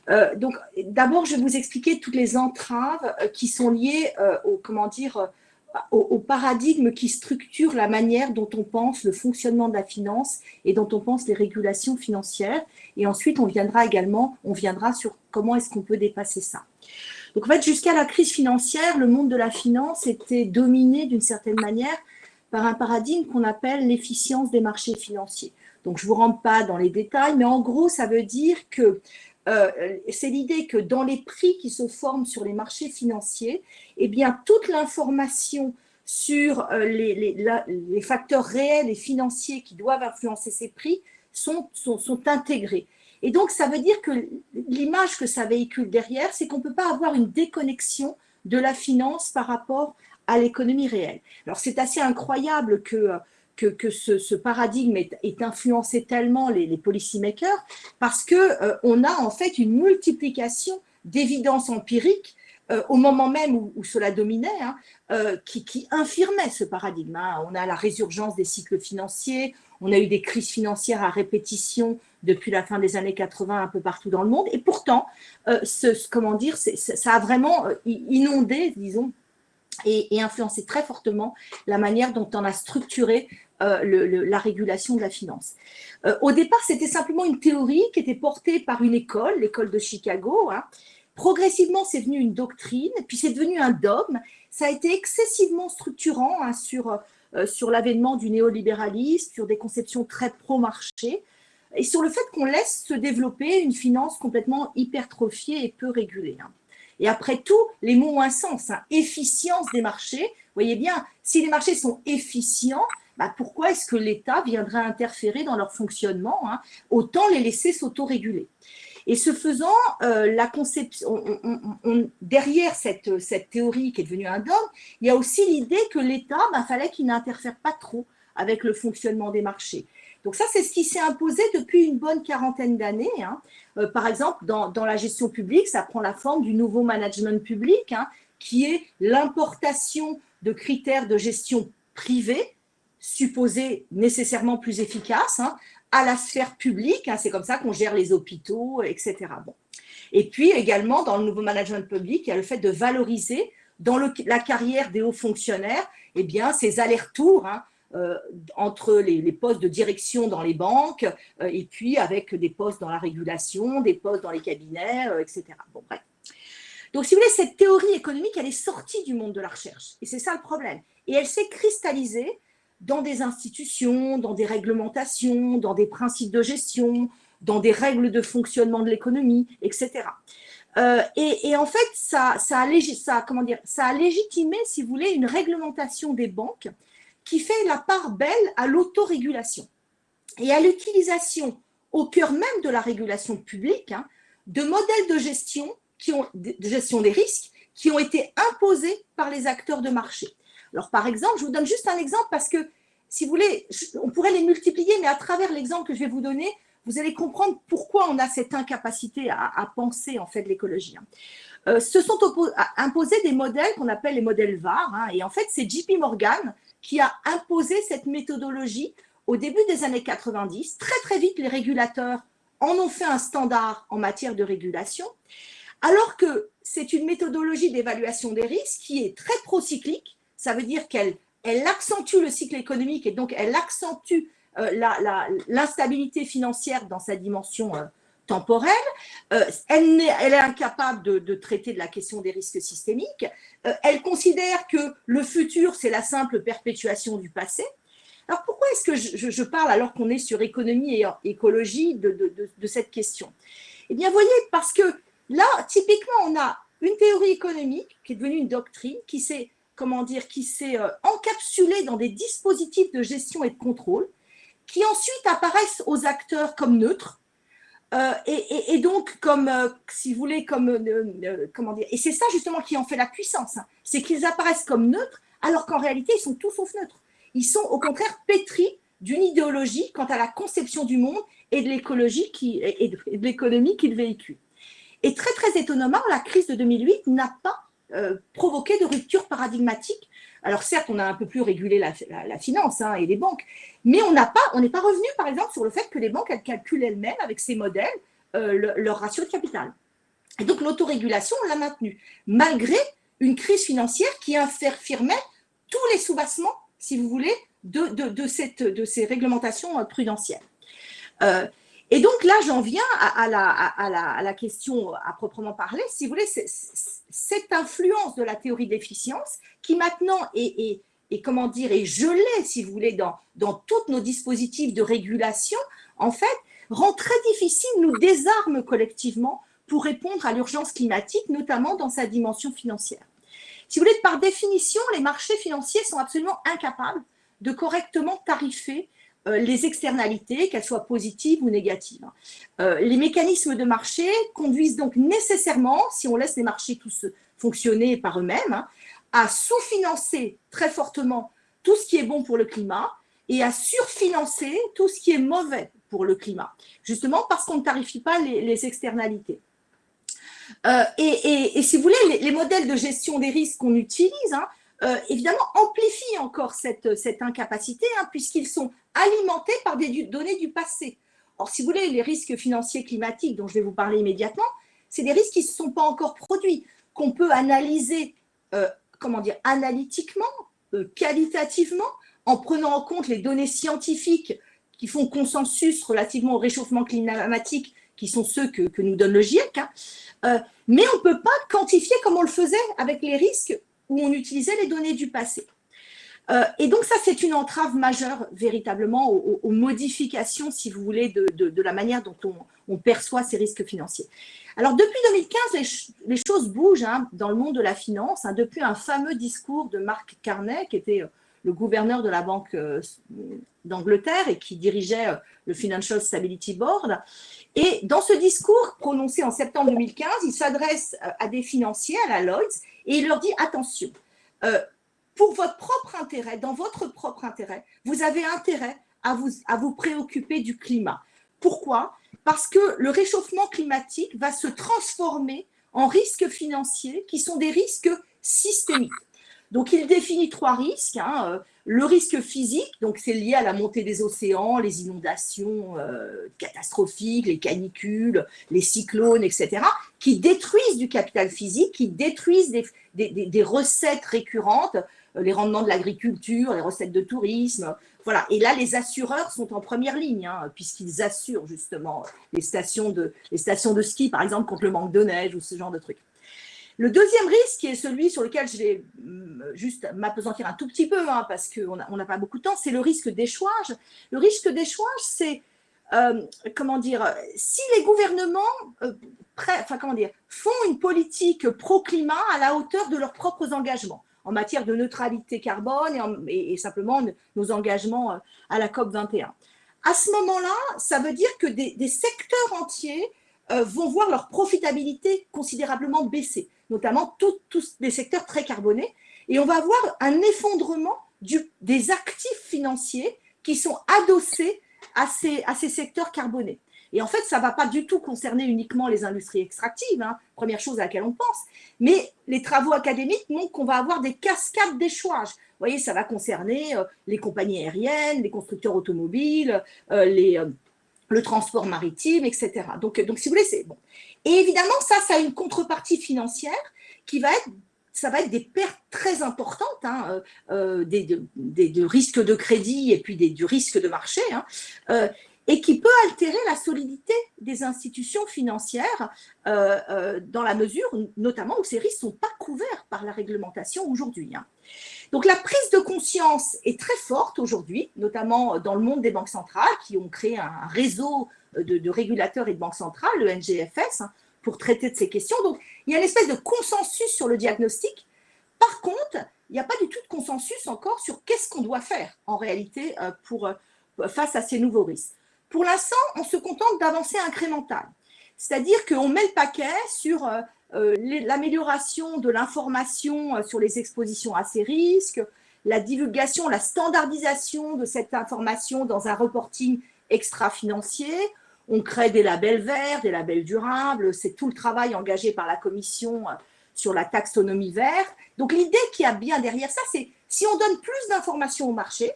Speaker 4: Euh, donc, d'abord, je vais vous expliquer toutes les entraves euh, qui sont liées euh, au, comment dire, au, paradigme qui structure la manière dont on pense le fonctionnement de la finance et dont on pense les régulations financières. Et ensuite, on viendra également, on viendra sur comment est-ce qu'on peut dépasser ça. Donc, en fait, jusqu'à la crise financière, le monde de la finance était dominé d'une certaine manière par un paradigme qu'on appelle l'efficience des marchés financiers. Donc, je ne vous rentre pas dans les détails, mais en gros, ça veut dire que c'est l'idée que dans les prix qui se forment sur les marchés financiers, eh bien, toute l'information sur les, les, facteurs réels et financiers qui doivent influencer ces prix sont, sont, sont intégrés. Et donc, ça veut dire que l'image que ça véhicule derrière, c'est qu'on ne peut pas avoir une déconnexion de la finance par rapport à l'économie réelle. Alors, c'est assez incroyable que, que, ce, paradigme est, influencé tellement les, les policymakers parce qu'on euh, a en fait une multiplication d'évidences empiriques euh, au moment même où, cela dominait, hein, euh, qui, infirmait ce paradigme. Hein. On a la résurgence des cycles financiers, on a eu des crises financières à répétition depuis la fin des années 80 un peu partout dans le monde. Et pourtant, ce, comment dire, ça a vraiment inondé, disons, et, influencé très fortement la manière dont on a structuré euh, la régulation de la finance. au départ, c'était simplement une théorie qui était portée par une école, l'école de Chicago. Hein. Progressivement, c'est devenu une doctrine, puis c'est devenu un dogme. Ça a été excessivement structurant hein, sur euh, sur l'avènement du néolibéralisme, sur des conceptions très pro-marché, et sur le fait qu'on laisse se développer une finance complètement hypertrophiée et peu régulée. Hein. Et après tout, les mots ont un sens. Hein. Efficience des marchés. Vous voyez bien, si les marchés sont efficients, bah pourquoi est-ce que l'État viendrait interférer dans leur fonctionnement hein? Autant les laisser s'autoréguler. Et ce faisant, euh, derrière cette, théorie qui est devenue un dogme, il y a aussi l'idée que l'État, ben, fallait qu'il n'interfère pas trop avec le fonctionnement des marchés. Donc ça, c'est ce qui s'est imposé depuis une bonne quarantaine d'années. Hein. Euh, par exemple, dans, la gestion publique, ça prend la forme du nouveau management public, hein, qui est l'importation de critères de gestion privés, supposés nécessairement plus efficaces, hein, à la sphère publique, c'est comme ça qu'on gère les hôpitaux, etc. Bon. Et puis également, dans le nouveau management public, il y a le fait de valoriser dans la carrière des hauts fonctionnaires eh bien, ces allers-retours entre les, postes de direction dans les banques euh, et puis avec des postes dans la régulation, des postes dans les cabinets, euh, etc. Donc, si vous voulez, cette théorie économique, elle est sortie du monde de la recherche. Et c'est ça le problème. Et elle s'est cristallisée dans des institutions, dans des réglementations, dans des principes de gestion, dans des règles de fonctionnement de l'économie, etc. Euh, et, en fait, ça, ça a légitimé, si vous voulez, une réglementation des banques qui fait la part belle à l'autorégulation et à l'utilisation au cœur même de la régulation publique hein, de modèles de gestion, qui ont, de gestion des risques qui ont été imposés par les acteurs de marché. Alors, par exemple, je vous donne juste un exemple parce que, si vous voulez, on pourrait les multiplier, mais à travers l'exemple que je vais vous donner, vous allez comprendre pourquoi on a cette incapacité à, penser en fait l'écologie. Euh, se sont imposés des modèles qu'on appelle les modèles VAR, hein, et en fait, c'est JP Morgan qui a imposé cette méthodologie au début des années 90. Très, très vite, les régulateurs en ont fait un standard en matière de régulation, alors que c'est une méthodologie d'évaluation des risques qui est très procyclique, ça veut dire qu'elle elle accentue le cycle économique et donc elle accentue euh, l'instabilité financière dans sa dimension euh, temporelle. Euh, elle, est, incapable de, traiter de la question des risques systémiques. Euh, elle considère que le futur, c'est la simple perpétuation du passé. Alors pourquoi est-ce que je, parle alors qu'on est sur économie et écologie de, cette question? Eh bien, voyez, parce que là, typiquement, on a une théorie économique qui est devenue une doctrine qui s'est comment dire, qui s'est euh, encapsulé dans des dispositifs de gestion et de contrôle, qui ensuite apparaissent aux acteurs comme neutres, euh, et, donc comme, euh, si vous voulez, comme, euh, comment dire, et c'est ça justement qui en fait la puissance, hein. c'est qu'ils apparaissent comme neutres, alors qu'en réalité, ils sont tous sauf neutres. Ils sont au contraire pétris d'une idéologie quant à la conception du monde et de l'écologie qui, et de, l'économie qu'ils véhiculent. Et très, très étonnamment, la crise de 2008 n'a pas provoquer de ruptures paradigmatiques. Alors certes, on a un peu plus régulé la, finance hein, et les banques, mais on n'est pas revenu par exemple sur le fait que les banques calculent elles-mêmes avec ces modèles euh, leur ratio de capital. Et donc l'autorégulation, on l'a maintenue, malgré une crise financière qui infirmait tous les soubassements, si vous voulez, de ces réglementations euh, prudentielles. Euh, et donc là, j'en viens à, la, question à proprement parler. Si vous voulez, cette influence de la théorie de l'efficience qui maintenant est, comment dire, est gelée, si vous voulez, dans, dans tous nos dispositifs de régulation, en fait, rend très difficile, nous désarme collectivement pour répondre à l'urgence climatique, notamment dans sa dimension financière. Si vous voulez, par définition, les marchés financiers sont absolument incapables de correctement tarifer les externalités, qu'elles soient positives ou négatives. Euh, les mécanismes de marché conduisent donc nécessairement, si on laisse les marchés tous fonctionner par eux-mêmes, hein, à sous-financer très fortement tout ce qui est bon pour le climat et à surfinancer tout ce qui est mauvais pour le climat, justement parce qu'on ne tarifie pas les, externalités. Euh, et, si vous voulez, les, modèles de gestion des risques qu'on utilise, hein, euh, évidemment, amplifient encore cette, cette incapacité, hein, puisqu'ils sont alimentés par des données du passé. Or, si vous voulez, les risques financiers climatiques dont je vais vous parler immédiatement, c'est des risques qui ne se sont pas encore produits, qu'on peut analyser, euh, comment dire, analytiquement, qualitativement, en prenant en compte les données scientifiques qui font consensus relativement au réchauffement climatique, qui sont ceux que, nous donne le GIEC, hein. euh, mais on ne peut pas quantifier comme on le faisait avec les risques où on utilisait les données du passé. Euh, et donc ça, c'est une entrave majeure véritablement aux, modifications, si vous voulez, de, la manière dont on, perçoit ces risques financiers. Alors depuis 2015, les, choses bougent hein, dans le monde de la finance, hein, depuis un fameux discours de Mark Carney, qui était le gouverneur de la Banque euh, d'Angleterre et qui dirigeait euh, le Financial Stability Board. Et dans ce discours prononcé en septembre 2015, il s'adresse euh, à des financiers, à la Lloyds, et il leur dit attention, pour votre propre intérêt, dans votre propre intérêt, vous avez intérêt à vous, à vous préoccuper du climat. Pourquoi? Parce que le réchauffement climatique va se transformer en risques financiers qui sont des risques systémiques. Donc, il définit trois risques. Hein, euh, le risque physique, donc c'est lié à la montée des océans, les inondations euh, catastrophiques, les canicules, les cyclones, etc., qui détruisent du capital physique, qui détruisent des, recettes récurrentes, euh, les rendements de l'agriculture, les recettes de tourisme. Voilà. Et là, les assureurs sont en première ligne, hein, puisqu'ils assurent justement les stations, de, les stations de ski, par exemple, contre le manque de neige ou ce genre de trucs. Le deuxième risque, qui est celui sur lequel je vais mm, juste m'apesantir un tout petit peu, hein, parce qu'on n'a pas beaucoup de temps, c'est le risque d'échouage. Le risque d'échouage, c'est, euh, comment dire, si les gouvernements euh, font une politique pro-climat à la hauteur de leurs propres engagements en matière de neutralité carbone et, simplement nos engagements euh, à la COP 21. À ce moment-là, ça veut dire que des secteurs entiers vont voir leur profitabilité considérablement baisser notamment tous les secteurs très carbonés. Et on va avoir un effondrement des actifs financiers qui sont adossés à ces, à ces secteurs carbonés. Et en fait, ça ne va pas du tout concerner uniquement les industries extractives, hein, première chose à laquelle on pense, mais les travaux académiques montrent qu'on va avoir des cascades d'échouage. Vous voyez, ça va concerner euh, les compagnies aériennes, les constructeurs automobiles, euh, les, euh, le transport maritime, etc. Donc, donc si vous voulez, c'est bon. Et évidemment, ça, ça a une contrepartie financière qui va être des pertes très importantes, hein, euh, euh, des, de, risques de crédit et puis du risque de marché, hein, euh, et qui peut altérer la solidité des institutions financières dans la mesure, notamment, où ces risques ne sont pas couverts par la réglementation aujourd'hui. Hein. Donc la prise de conscience est très forte aujourd'hui, notamment dans le monde des banques centrales qui ont créé un réseau de, régulateurs et de banques centrales, le NGFS, hein, pour traiter de ces questions. Donc, il y a une espèce de consensus sur le diagnostic. Par contre, il n'y a pas du tout de consensus encore sur qu'est-ce qu'on doit faire en réalité euh, pour, euh, face à ces nouveaux risques. Pour l'instant, on se contente d'avancer incrémental. C'est-à-dire qu'on met le paquet sur euh, l'amélioration de l'information sur les expositions à ces risques, la divulgation, la standardisation de cette information dans un reporting extra-financier, on crée des labels verts, des labels durables. C'est tout le travail engagé par la commission euh, sur la taxonomie verte. Donc l'idée qui a bien derrière ça, c'est si on donne plus d'informations au marché,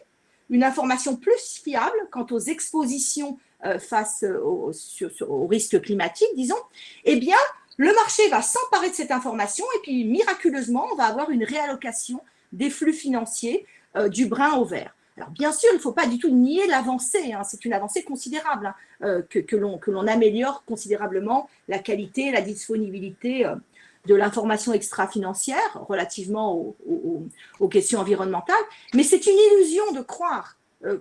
Speaker 4: une information plus fiable quant aux expositions euh, face aux, risques climatiques, disons, eh bien, le marché va s'emparer de cette information et puis miraculeusement, on va avoir une réallocation des flux financiers euh, du brun au vert. Alors bien sûr, il ne faut pas du tout nier l'avancée, hein. c'est une avancée considérable, hein, euh, que, que l'on améliore considérablement la qualité, la disponibilité euh, de l'information extra-financière relativement aux, questions environnementales, mais c'est une illusion de croire euh,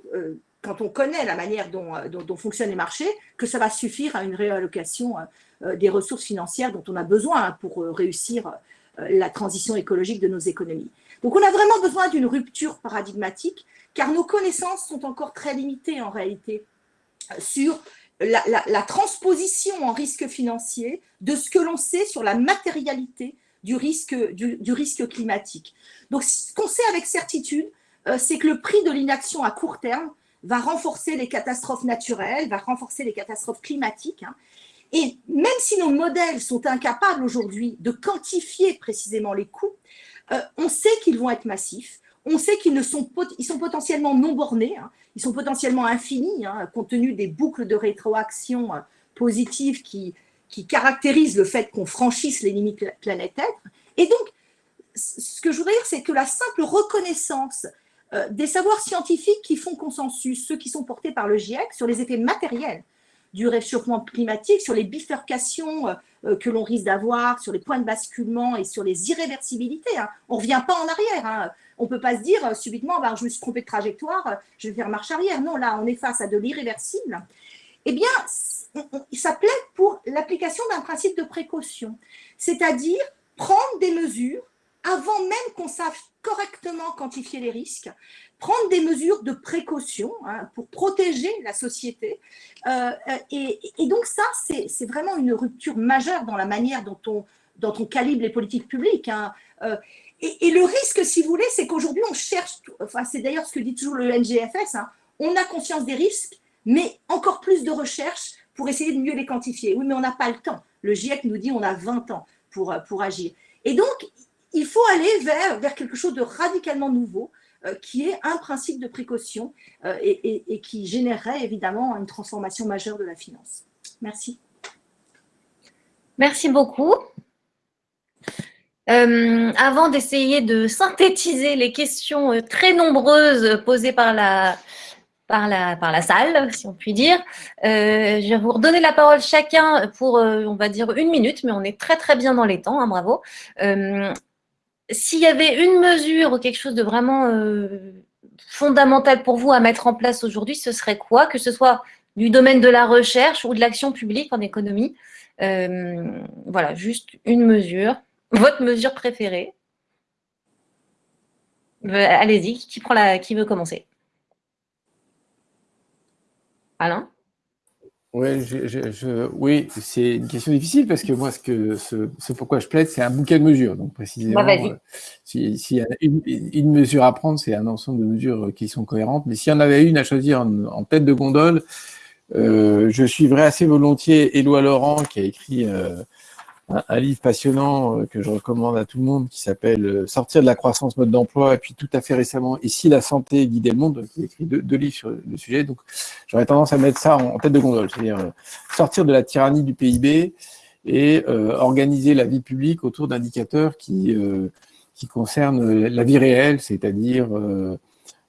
Speaker 4: quand on connaît la manière dont, dont, fonctionnent les marchés, que ça va suffire à une réallocation des ressources financières dont on a besoin pour réussir la transition écologique de nos économies. Donc on a vraiment besoin d'une rupture paradigmatique, car nos connaissances sont encore très limitées en réalité sur la, transposition en risque financier de ce que l'on sait sur la matérialité du risque, climatique. Donc, ce qu'on sait avec certitude, euh, c'est que le prix de l'inaction à court terme va renforcer les catastrophes naturelles, va renforcer les catastrophes climatiques. Hein. Et même si nos modèles sont incapables aujourd'hui de quantifier précisément les coûts, euh, on sait qu'ils vont être massifs, on sait qu'ils sont, sont potentiellement non bornés, hein. ils sont potentiellement infinis, hein, compte tenu des boucles de rétroaction euh, positives qui, qui caractérisent le fait qu'on franchisse les limites planétaires. Et donc, ce que je voudrais dire, c'est que la simple reconnaissance euh, des savoirs scientifiques qui font consensus, ceux qui sont portés par le GIEC, sur les effets matériels du réchauffement climatique, sur les bifurcations euh, que l'on risque d'avoir, sur les points de basculement et sur les irréversibilités. Hein. On ne revient pas en arrière. On ne peut pas se dire euh, subitement, bah, je me suis trompé de trajectoire, euh, je vais faire marche arrière. Non, là, on est face à de l'irréversible. Eh bien, ça plaît pour l'application d'un principe de précaution, c'est-à-dire prendre des mesures avant même qu'on sache correctement quantifier les risques, prendre des mesures de précaution hein, pour protéger la société. Euh, et, donc ça, c'est vraiment une rupture majeure dans la manière dont on, dont on calibre les politiques publiques. Hein. Et, le risque, si vous voulez, c'est qu'aujourd'hui, on cherche, enfin, c'est d'ailleurs ce que dit toujours le NGFS, hein, on a conscience des risques, mais encore plus de recherche pour essayer de mieux les quantifier. Oui, mais on n'a pas le temps. Le GIEC nous dit on a 20 ans pour, pour agir. Et donc, il faut aller vers, vers quelque chose de radicalement nouveau, euh, qui est un principe de précaution euh, et, qui générerait évidemment une transformation majeure de la finance. Merci.
Speaker 1: Merci beaucoup. Euh, avant d'essayer de synthétiser les questions euh, très nombreuses posées par la, par la, par la salle, si on peut dire, euh, je vais vous redonner la parole chacun pour, on va dire, une minute, mais on est très très bien dans les temps, hein, bravo. S'il y avait une mesure ou quelque chose de vraiment fondamental pour vous à mettre en place aujourd'hui, ce serait quoi? Que ce soit du domaine de la recherche ou de l'action publique en économie. voilà, juste une mesure. Votre mesure préférée euh, Allez-y, qui, prend la, qui veut commencer? Alain?
Speaker 2: Oui, je, oui c'est une question difficile parce que moi, ce, que, ce, pourquoi je plaide, c'est un bouquet de mesures. Donc, précisément, bah, euh, s'il y a une, mesure à prendre, c'est un ensemble de mesures qui sont cohérentes. Mais s'il y en avait une à choisir en, tête de gondole, euh, je suivrais assez volontiers Éloi Laurent qui a écrit un, livre passionnant euh, que je recommande à tout le monde qui s'appelle euh, Sortir de la croissance mode d'emploi et puis tout à fait récemment Ici la santé guider le monde, qui écrit deux, livres sur le sujet. Donc j'aurais tendance à mettre ça en, tête de gondole, c'est-à-dire euh, sortir de la tyrannie du PIB et organiser la vie publique autour d'indicateurs qui, qui concernent la vie réelle, c'est-à-dire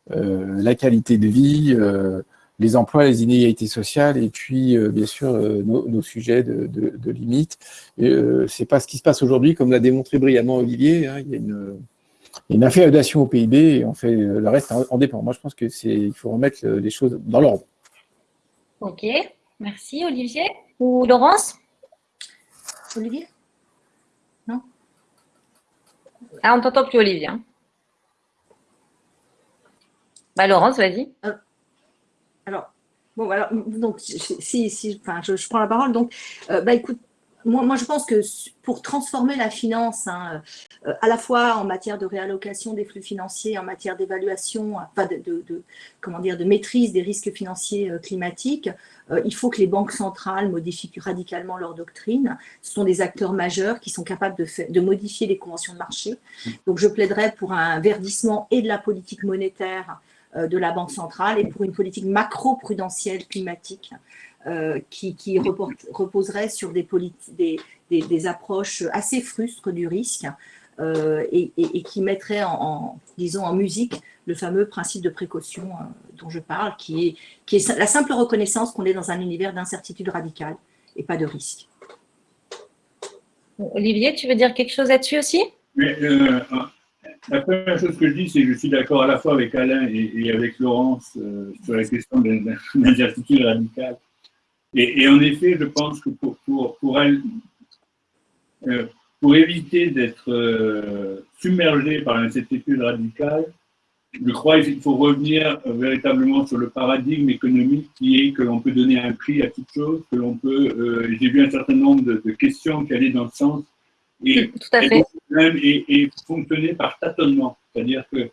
Speaker 2: la qualité de vie, les emplois, les inégalités sociales, et puis euh, bien sûr euh, nos, sujets de, de, de limites. Euh, c'est pas ce qui se passe aujourd'hui, comme l'a démontré brillamment Olivier. Hein, il y a une, une inféodation au PIB et on fait le reste en, dépend. Moi, je pense que c'est il faut remettre les choses dans l'ordre.
Speaker 1: Ok, merci Olivier ou Laurence?
Speaker 4: Olivier? Non?
Speaker 1: Ah, on t'entend plus Olivier. Hein. Bah, Laurence, vas-y.
Speaker 4: Alors, bon, alors, donc, si, si enfin, je, prends la parole, donc, euh, bah, écoute, moi, moi, je pense que pour transformer la finance, hein, euh, à la fois en matière de réallocation des flux financiers, en matière d'évaluation, enfin de, de, comment dire, de maîtrise des risques financiers euh, climatiques, il faut que les banques centrales modifient radicalement leur doctrine. Ce sont des acteurs majeurs qui sont capables de, de modifier les conventions de marché. Donc, je plaiderais pour un verdissement et de la politique monétaire de la Banque centrale et pour une politique macro-prudentielle climatique euh, qui, reposerait sur des, des, approches assez frustres du risque euh, et, qui mettrait en, disons, en musique le fameux principe de précaution dont je parle, qui est, qui est la simple reconnaissance qu'on est dans un univers d'incertitude radicale et pas de risque.
Speaker 1: Olivier, tu veux dire quelque chose là-dessus aussi?
Speaker 3: La première chose que je dis, c'est que je suis d'accord à la fois avec Alain et, avec Laurence euh, sur la question de l'incertitude (laughs) radicale. Et, en effet, je pense que pour, pour, pour, euh, éviter d'être euh, submergé par l'incertitude radicale, je crois qu'il faut revenir véritablement sur le paradigme économique qui est que l'on peut donner un prix à toute chose, que l'on peut. J'ai vu un certain nombre de, de questions qui allaient dans le sens
Speaker 1: et, Tout à fait.
Speaker 3: Et, fonctionner par tâtonnement. C'est-à-dire que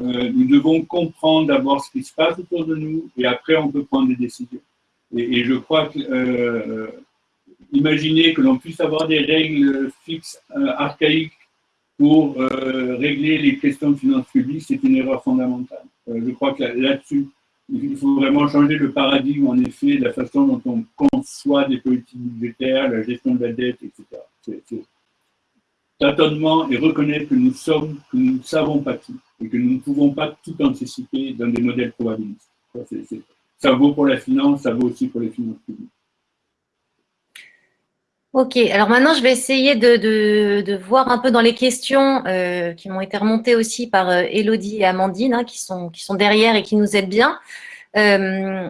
Speaker 3: euh, nous devons comprendre d'abord ce qui se passe autour de nous et après on peut prendre des décisions. Et, je crois que euh, imaginer que l'on puisse avoir des règles fixes, euh, archaïques pour régler les questions de finances publiques, c'est une erreur fondamentale. je crois que là-dessus, il faut vraiment changer le paradigme, en effet, de la façon dont on conçoit des politiques budgétaires, la gestion de la dette, etc tâtonnement et reconnaître que nous sommes, que nous ne savons pas tout et que nous ne pouvons pas tout anticiper dans des modèles probabilistes. Ça, vaut pour la finance, ça vaut aussi pour les finances publiques.
Speaker 1: Ok, alors maintenant je vais essayer de, voir un peu dans les questions euh, qui m'ont été remontées aussi par euh, Elodie et Amandine, hein, qui, sont, qui sont derrière et qui nous aident bien. Euh,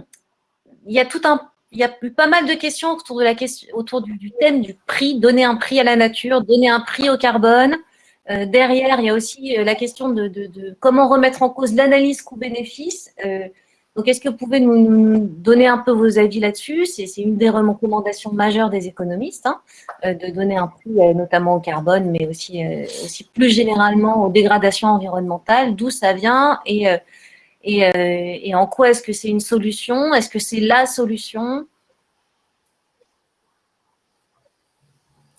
Speaker 1: il y a tout un il y a pas mal de questions autour, de la question, autour du, thème du prix, donner un prix à la nature, donner un prix au carbone. Euh, derrière, il y a aussi euh, la question de, comment remettre en cause l'analyse coût-bénéfice. Euh, donc, est-ce que vous pouvez nous, donner un peu vos avis là-dessus? C'est une des recommandations majeures des économistes, hein, de donner un prix notamment au carbone, mais aussi, aussi plus généralement aux dégradations environnementales, d'où ça vient et euh, et, en quoi est-ce que c'est une solution? Est-ce que c'est la solution?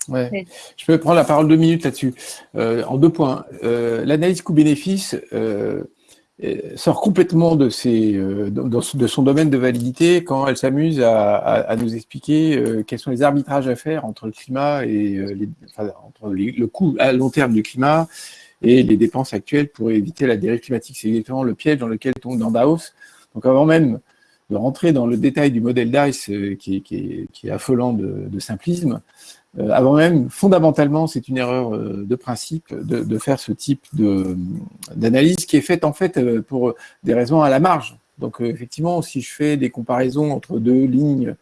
Speaker 2: Ouais. Je peux prendre la parole deux minutes là-dessus. Euh, en deux points. Euh, l'analyse coût-bénéfice sort complètement de, ses, de, son domaine de validité quand elle s'amuse à, nous expliquer quels sont les arbitrages à faire entre le climat et entre le coût à long terme du climat et les dépenses actuelles pour éviter la dérive climatique. C'est exactement le piège dans lequel tombe dans Davos. Donc avant même de rentrer dans le détail du modèle DICE euh, qui, est, affolant de, simplisme, euh, avant même, fondamentalement, c'est une erreur euh, de principe de, faire ce type d'analyse qui est faite en fait pour des raisons à la marge. Donc effectivement, si je fais des comparaisons entre deux lignes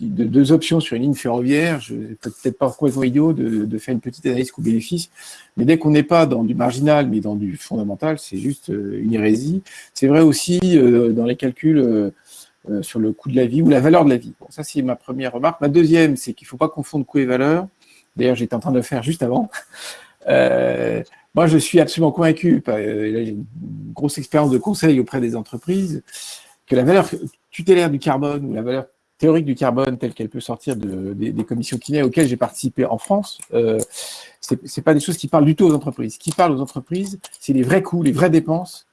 Speaker 2: de deux options sur une ligne ferroviaire, je peut-être pas complètement idiot de, de, faire une petite analyse coût-bénéfice, mais dès qu'on n'est pas dans du marginal, mais dans du fondamental, c'est juste euh, une hérésie. C'est vrai aussi euh, dans les calculs euh, sur le coût de la vie ou la valeur de la vie. Ça, c'est ma première remarque. Ma deuxième, c'est qu'il ne faut pas confondre coût et valeur. D'ailleurs, j'étais en train de le faire juste avant. (laughs) moi, je suis absolument convaincu, j'ai une grosse expérience de conseil auprès des entreprises, que la valeur tutélaire du carbone ou la valeur théorique du carbone telle qu'elle peut sortir de, des, commissions kiné auxquelles j'ai participé en France, euh, ce n'est pas des choses qui parlent du tout aux entreprises. Ce qui parle aux entreprises, c'est les vrais coûts, les vraies dépenses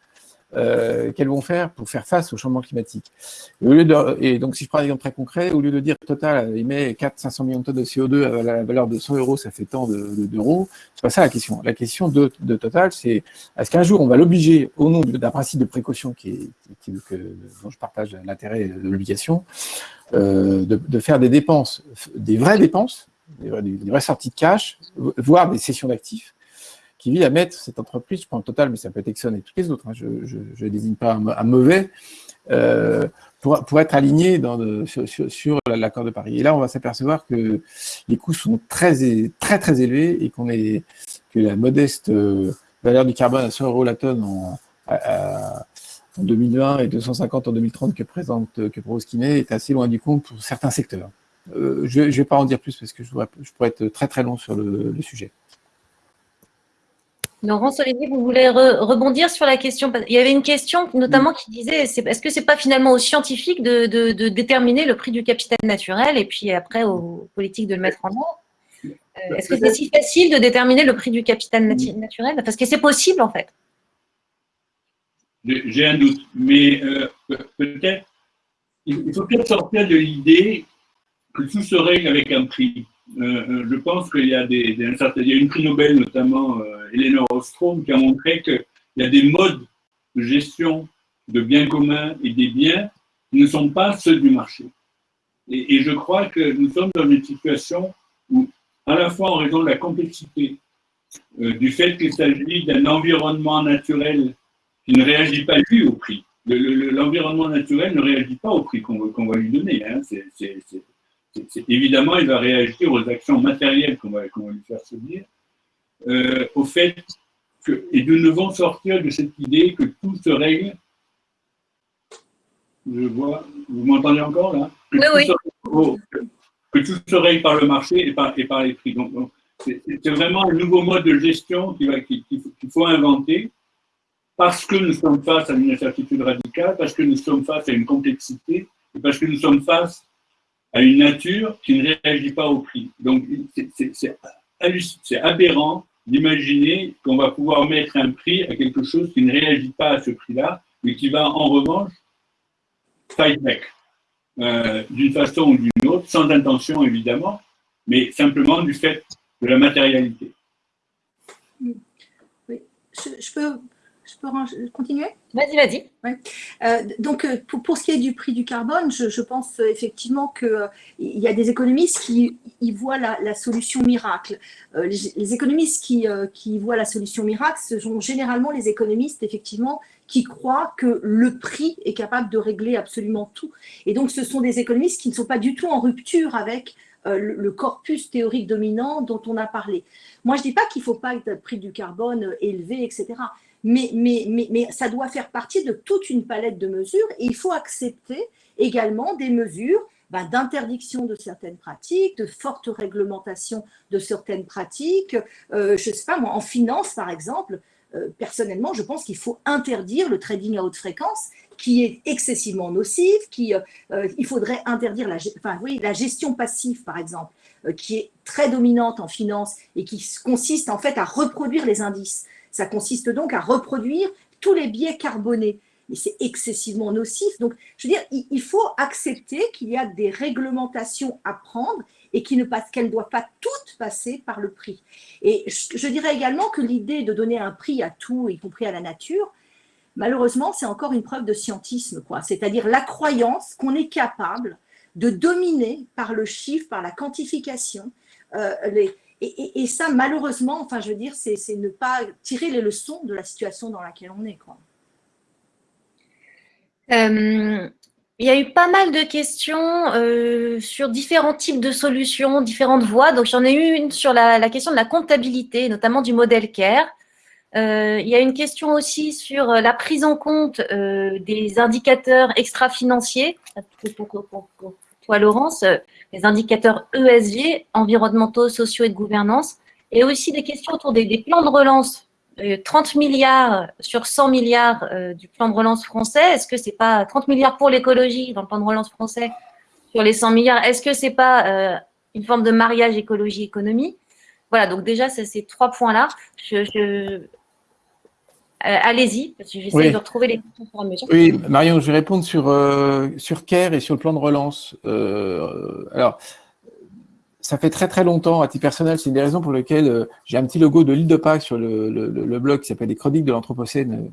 Speaker 2: euh, qu'elles vont faire pour faire face au changement climatique. Et, au lieu de, et donc, si je prends un exemple très concret, au lieu de dire Total émet 400-500 millions de tonnes de CO2 à la valeur de 100 euros, ça fait tant d'euros, c'est pas ça la question. La question de, de Total, c'est est-ce qu'un jour on va l'obliger, au nom d'un principe de précaution qui est, qui, que, dont je partage l'intérêt de l'obligation, euh, de, de, faire des dépenses, des vraies dépenses, des vraies, des vraies sorties de cash, voire des cessions d'actifs, qui à mettre cette entreprise, je prends total, mais ça peut être Exxon et toutes les autres, hein, je ne désigne pas un, mauvais, euh, pour, être aligné dans sur, l'accord de Paris. Et là, on va s'apercevoir que les coûts sont très, très, très élevés et que la modeste euh, valeur du carbone à 100 euros la tonne en, en 2020 et 250 en 2030 que présente que propose Kiné est assez loin du compte pour certains secteurs. Euh, je ne vais pas en dire plus parce que je, je pourrais être très très long sur le sujet.
Speaker 1: Laurence Olivier, vous voulez rebondir sur la question? Il y avait une question notamment qui disait est-ce que ce n'est pas finalement aux scientifiques de, déterminer le prix du capital naturel et puis après aux politiques de le mettre en œuvre euh, Est-ce que c'est si facile de déterminer le prix du capital naturel? Parce que c'est possible en fait.
Speaker 3: J'ai un doute, mais euh, peut-être il faut peut-être sortir de l'idée que tout se règle avec un prix. Euh, je pense qu'il y y a une prix Nobel notamment, Eleanor Ostrom, qui a montré qu'il y a des modes de gestion de biens communs et des biens qui ne sont pas ceux du marché. Et, je crois que nous sommes dans une situation où, à la fois en raison de la complexité du fait qu'il s'agit d'un environnement naturel qui ne réagit pas lui au prix. L'environnement naturel ne réagit pas au prix qu'on va lui donner. Hein. évidemment, il va réagir aux actions matérielles qu'on va, lui faire subir, euh, au fait que, et nous devons sortir de cette idée que tout se règle. Je vois, vous m'entendez encore là?
Speaker 1: Oui, oui.
Speaker 3: que tout se règle par le marché et par, et par les prix. Donc, c'est vraiment un nouveau mode de gestion qu'il faut inventer parce que nous sommes face à une incertitude radicale, parce que nous sommes face à une complexité, et parce que nous sommes face à une nature qui ne réagit pas au prix. Donc, c'est aberrant d'imaginer qu'on va pouvoir mettre un prix à quelque chose qui ne réagit pas à ce prix-là, mais qui va en revanche fight back, euh, d'une façon ou d'une autre, sans intention évidemment, mais simplement du fait de la matérialité.
Speaker 4: Oui, je peux je peux continuer?
Speaker 1: Vas-y, vas-y.
Speaker 4: Euh, donc, euh, pour, ce qui est du prix du carbone, je, pense euh, effectivement qu'il il y a des économistes qui y voient la, solution miracle. les, économistes qui, qui voient la solution miracle, ce sont généralement les économistes, effectivement, qui croient que le prix est capable de régler absolument tout. Et donc, ce sont des économistes qui ne sont pas du tout en rupture avec le, corpus théorique dominant dont on a parlé. Moi, je ne dis pas qu'il ne faut pas un prix du carbone élevé, etc mais, mais, mais, mais ça doit faire partie de toute une palette de mesures et il faut accepter également des mesures ben, d'interdiction de certaines pratiques, de forte réglementation de certaines pratiques. Euh, je ne sais pas, moi, en finance, par exemple, euh, personnellement, je pense qu'il faut interdire le trading à haute fréquence, qui est excessivement nocif, qui, euh, il faudrait interdire la, enfin, oui, la gestion passive, par exemple, qui est très dominante en finance et qui consiste en fait à reproduire les indices. Ça consiste donc à reproduire tous les biais carbonés. Mais c'est excessivement nocif. Donc, je veux dire, il faut accepter qu'il y a des réglementations à prendre et qu'elles ne doivent pas toutes passer par le prix. Et je, dirais également que l'idée de donner un prix à tout, y compris à la nature, malheureusement, c'est encore une preuve de scientisme. C'est-à-dire la croyance qu'on est capable de dominer par le chiffre, par la quantification, euh, les, et, ça, malheureusement, enfin, je veux dire, c'est ne pas tirer les leçons de la situation dans laquelle on est.
Speaker 1: Euh, il y a eu pas mal de questions euh, sur différents types de solutions, différentes voies. Donc, j'en ai eu une sur la, question de la comptabilité, notamment du modèle CARE. Euh, il y a une question aussi sur la prise en compte des indicateurs extra-financiers. Toi, Laurence, les indicateurs ESG, environnementaux, sociaux et de gouvernance, et aussi des questions autour des, plans de relance. 30 euh, milliards sur 100 milliards euh, du plan de relance français, est-ce que c'est pas 30 milliards pour l'écologie dans le plan de relance français sur les 100 milliards, est-ce que c'est pas euh, une forme de mariage écologie-économie? Voilà, donc déjà, c'est ces trois points-là. je, Allez-y, parce que j'essaie de retrouver les questions
Speaker 2: pour mesure. Oui, Marion, je vais répondre sur, euh, sur CARE et sur le plan de relance. Euh, alors, ça fait très très longtemps, à titre personnel, c'est une des raisons pour lesquelles euh, j'ai un petit logo de l'île de Pâques sur le, le, blog qui s'appelle Les Chroniques de l'Anthropocène.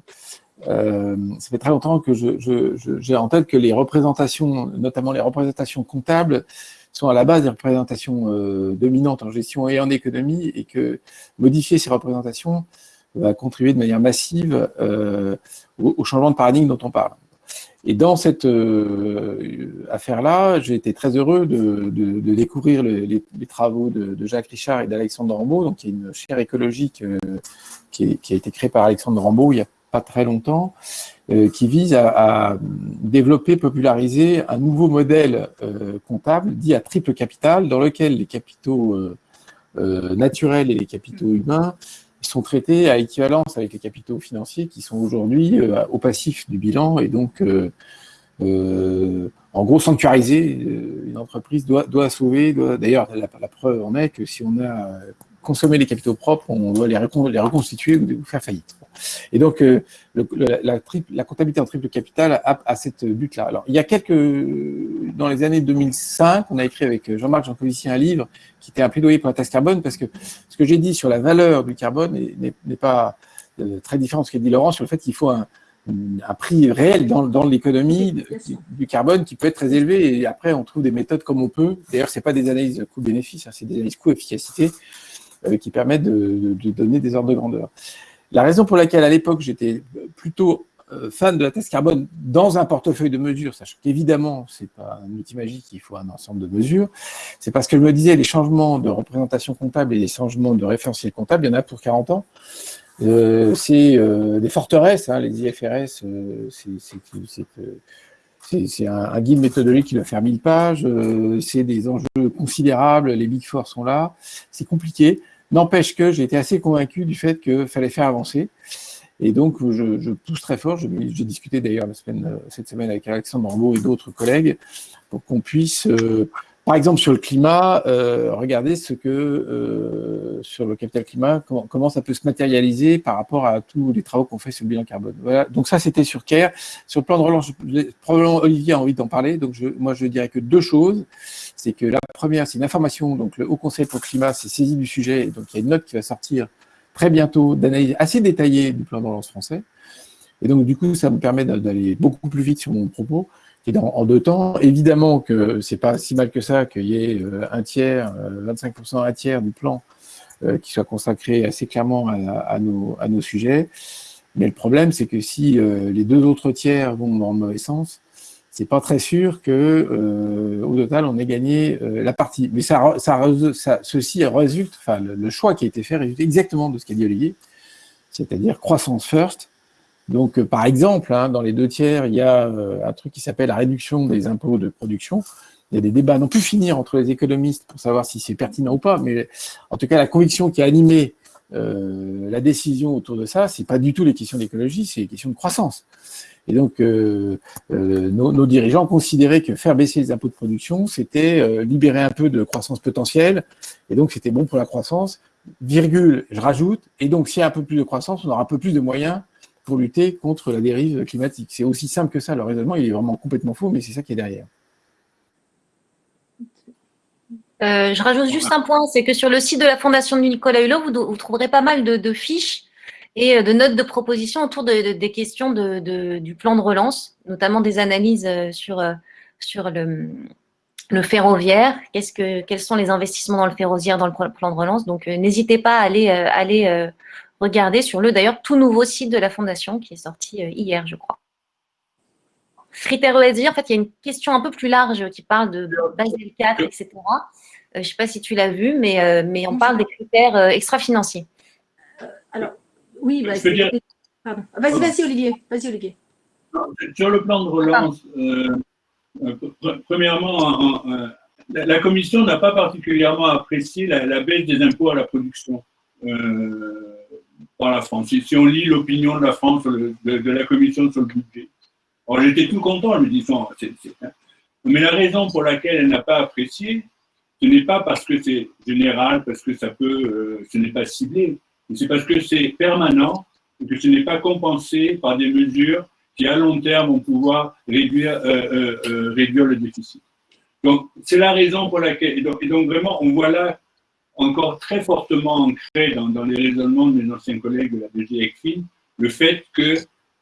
Speaker 2: ça fait très longtemps que j'ai je, je, en tête que les représentations, notamment les représentations comptables, sont à la base des représentations dominantes en gestion et en économie, et que modifier ces représentations, va contribuer de manière massive euh, au, changement de paradigme dont on parle. Et dans cette euh, affaire-là, j'ai été très heureux de, découvrir les, travaux de, Jacques Richard et d'Alexandre Rambaud, donc il y a une chaire écologique euh, qui, a été créée par Alexandre Rambaud il n'y a pas très longtemps, qui vise à, développer, populariser un nouveau modèle comptable dit à triple capital, dans lequel les capitaux naturels et les capitaux humains sont traités à équivalence avec les capitaux financiers qui sont aujourd'hui euh, au passif du bilan et donc euh, euh, en gros sanctuarisés. Une entreprise doit, doit sauver, d'ailleurs la, preuve en est que si on a consommé les capitaux propres, on doit les reconstituer ou faire faillite. Et donc, la, triple, la, comptabilité en triple capital a, cette but-là. Alors, il y a quelques, dans les années 2005, on a écrit avec Jean-Marc Jancovici un livre qui était un plaidoyer pour la taxe carbone, parce que ce que j'ai dit sur la valeur du carbone n'est pas euh, très différent de ce qu'a dit Laurent sur le fait qu'il faut un, prix réel dans, l'économie du, carbone qui peut être très élevé. Et après, on trouve des méthodes comme on peut. D'ailleurs, ce pas des analyses coût-bénéfice, hein, c'est des analyses coût-efficacité qui permettent de, donner des ordres de grandeur. La raison pour laquelle, à l'époque, j'étais plutôt fan de la taxe carbone dans un portefeuille de mesures, sachant qu'évidemment, ce n'est pas un outil magique, il faut un ensemble de mesures, c'est parce que je me disais, les changements de représentation comptable et les changements de référentiel comptable, il y en a pour 40 ans. Euh, c'est euh, des forteresses, hein, les IFRS, euh, c'est un, un, guide méthodologique qui doit faire 1000 pages, c'est des enjeux considérables, les Big Four sont là, c'est compliqué. N'empêche que j'ai été assez convaincu du fait qu'il fallait faire avancer. Et donc, je, je pousse très fort. J'ai discuté d'ailleurs cette semaine avec Alexandre Rambaud et d'autres collègues pour qu'on puisse par exemple, sur le climat, euh, regardez ce que, euh, sur le capital climat, comment, comment, ça peut se matérialiser par rapport à tous les travaux qu'on fait sur le bilan carbone. Voilà. Donc ça, c'était sur CARE. Sur le plan de relance, probablement Olivier a envie d'en parler. Donc je, moi, je dirais que deux choses. C'est que la première, c'est une information. Donc le Haut Conseil pour le climat s'est saisi du sujet. Donc il y a une note qui va sortir très bientôt d'analyse assez détaillée du plan de relance français. Et donc, du coup, ça me permet d'aller beaucoup plus vite sur mon propos en deux temps. Évidemment que c'est pas si mal que ça qu'il y ait euh, un tiers, 25%, euh, un tiers du plan euh, qui soit consacré assez clairement à, nos, à nos sujets. Mais le problème, c'est que si les deux autres tiers vont dans le mauvais sens, c'est pas très sûr que au total on ait gagné la partie. Mais ça, ceci résulte, enfin le, choix qui a été fait résulte exactement de ce qu'a dit Olivier, c'est-à-dire croissance first, donc, euh, par exemple, hein, dans les deux tiers, il y a euh, un truc qui s'appelle la réduction des impôts de production. Il y a des débats non plus finir entre les économistes pour savoir si c'est pertinent ou pas, mais en tout cas, la conviction qui a animé euh, la décision autour de ça, c'est pas du tout les questions d'écologie, c'est les questions de croissance. Et donc, nos, nos, dirigeants considéraient que faire baisser les impôts de production, c'était libérer un peu de croissance potentielle, et donc c'était bon pour la croissance, virgule, je rajoute, et donc s'il y a un peu plus de croissance, on aura un peu plus de moyens pour lutter contre la dérive climatique. C'est aussi simple que ça. Le raisonnement, il est vraiment complètement faux, mais c'est ça qui est derrière.
Speaker 1: Euh, je rajoute juste un point, c'est que sur le site de la Fondation de Nicolas Hulot, vous, trouverez pas mal de, fiches et euh, de notes de propositions autour des questions du plan de relance, notamment des analyses euh, sur, sur le, ferroviaire, que, quels sont les investissements dans le ferroviaire dans le plan de relance? Donc, n'hésitez pas à aller, aller Regardez sur le d'ailleurs tout nouveau site de la Fondation qui est sorti euh, hier, je crois. Critères ESG, en fait, il y a une question un peu plus large qui parle de Basel 4, etc. Euh, je ne sais pas si tu l'as vu, mais, euh, mais on parle des critères extra-financiers.
Speaker 4: alors, oui, bah, vas-y, vas-y, Olivier. Vas-y, Olivier.
Speaker 3: Sur le plan de relance, premièrement, la, Commission n'a pas particulièrement apprécié la, baisse des impôts à la production par la France. Si, on lit l'opinion de la France, de, la Commission sur le budget, alors j'étais tout content, je me disant, mais la raison pour laquelle elle n'a pas apprécié, ce n'est pas parce que c'est général, parce que ça peut, euh, ce n'est pas ciblé, c'est parce que c'est permanent et que ce n'est pas compensé par des mesures qui, à long terme, vont pouvoir réduire, euh, euh, réduire le déficit. Donc, c'est la raison pour laquelle, et donc, vraiment, on voit là encore très fortement ancré dans, les raisonnements de mes anciens collègues de la DG le fait que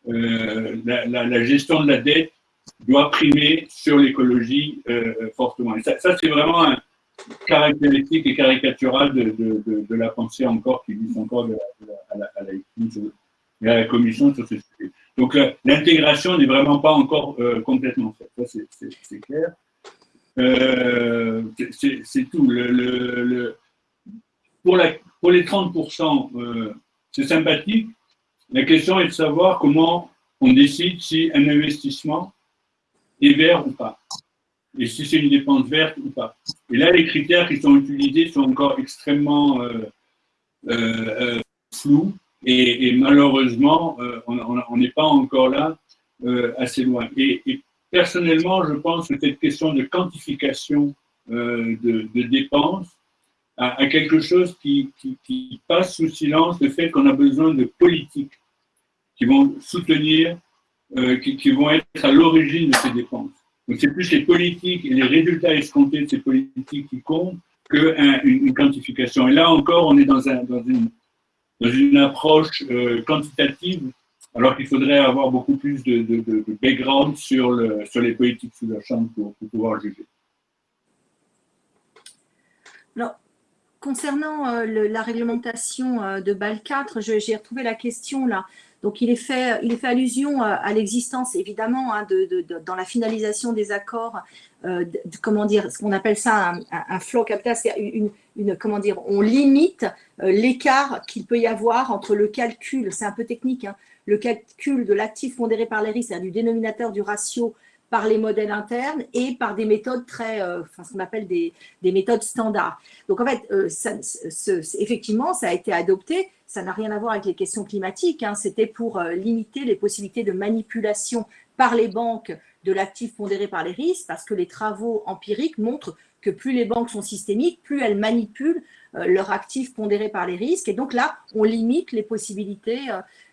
Speaker 3: euh, la, gestion de la dette doit primer sur l'écologie euh, fortement. Et ça, ça c'est vraiment un caractéristique et caricatural de, la pensée encore qui vise encore à, la, Commission sur ce sujet. Donc l'intégration n'est vraiment pas encore euh, complètement faite, c'est clair. Euh, c'est tout. Pour, les 30%, euh, c'est sympathique. La question est de savoir comment on décide si un investissement est vert ou pas, et si c'est une dépense verte ou pas. Et là, les critères qui sont utilisés sont encore extrêmement euh, euh, flous, et, malheureusement, on n'est pas encore là assez loin. Et, personnellement, je pense que cette question de quantification de, dépenses à, quelque chose qui, passe sous silence le fait qu'on a besoin de politiques qui vont soutenir, euh, qui, vont être à l'origine de ces dépenses. Donc c'est plus les politiques et les résultats escomptés de ces politiques qui comptent qu'une une quantification. Et là encore, on est dans, un, dans, une, approche euh, quantitative, alors qu'il faudrait avoir beaucoup plus de, background sur, le, sur les politiques sous la chambre pour, pouvoir juger.
Speaker 4: Non, concernant euh, la réglementation euh, de BAL 4, j'ai retrouvé la question là. Donc, il est fait, allusion à l'existence, évidemment, hein, de, dans la finalisation des accords, comment dire, ce qu'on appelle ça un, flow capital, c'est une, une, comment dire, on limite l'écart qu'il peut y avoir entre le calcul, c'est un peu technique, hein, le calcul de l'actif pondéré par les risques, c'est-à-dire du dénominateur du ratio par les modèles internes et par des méthodes très, euh, enfin, ce qu'on appelle des, des, méthodes standards. Donc en fait, euh, effectivement, ça a été adopté, ça n'a rien à voir avec les questions climatiques, hein, c'était pour euh, limiter les possibilités de manipulation par les banques de l'actif pondéré par les risques, parce que les travaux empiriques montrent que plus les banques sont systémiques, plus elles manipulent leur actif pondéré par les risques. Et donc là, on limite les possibilités,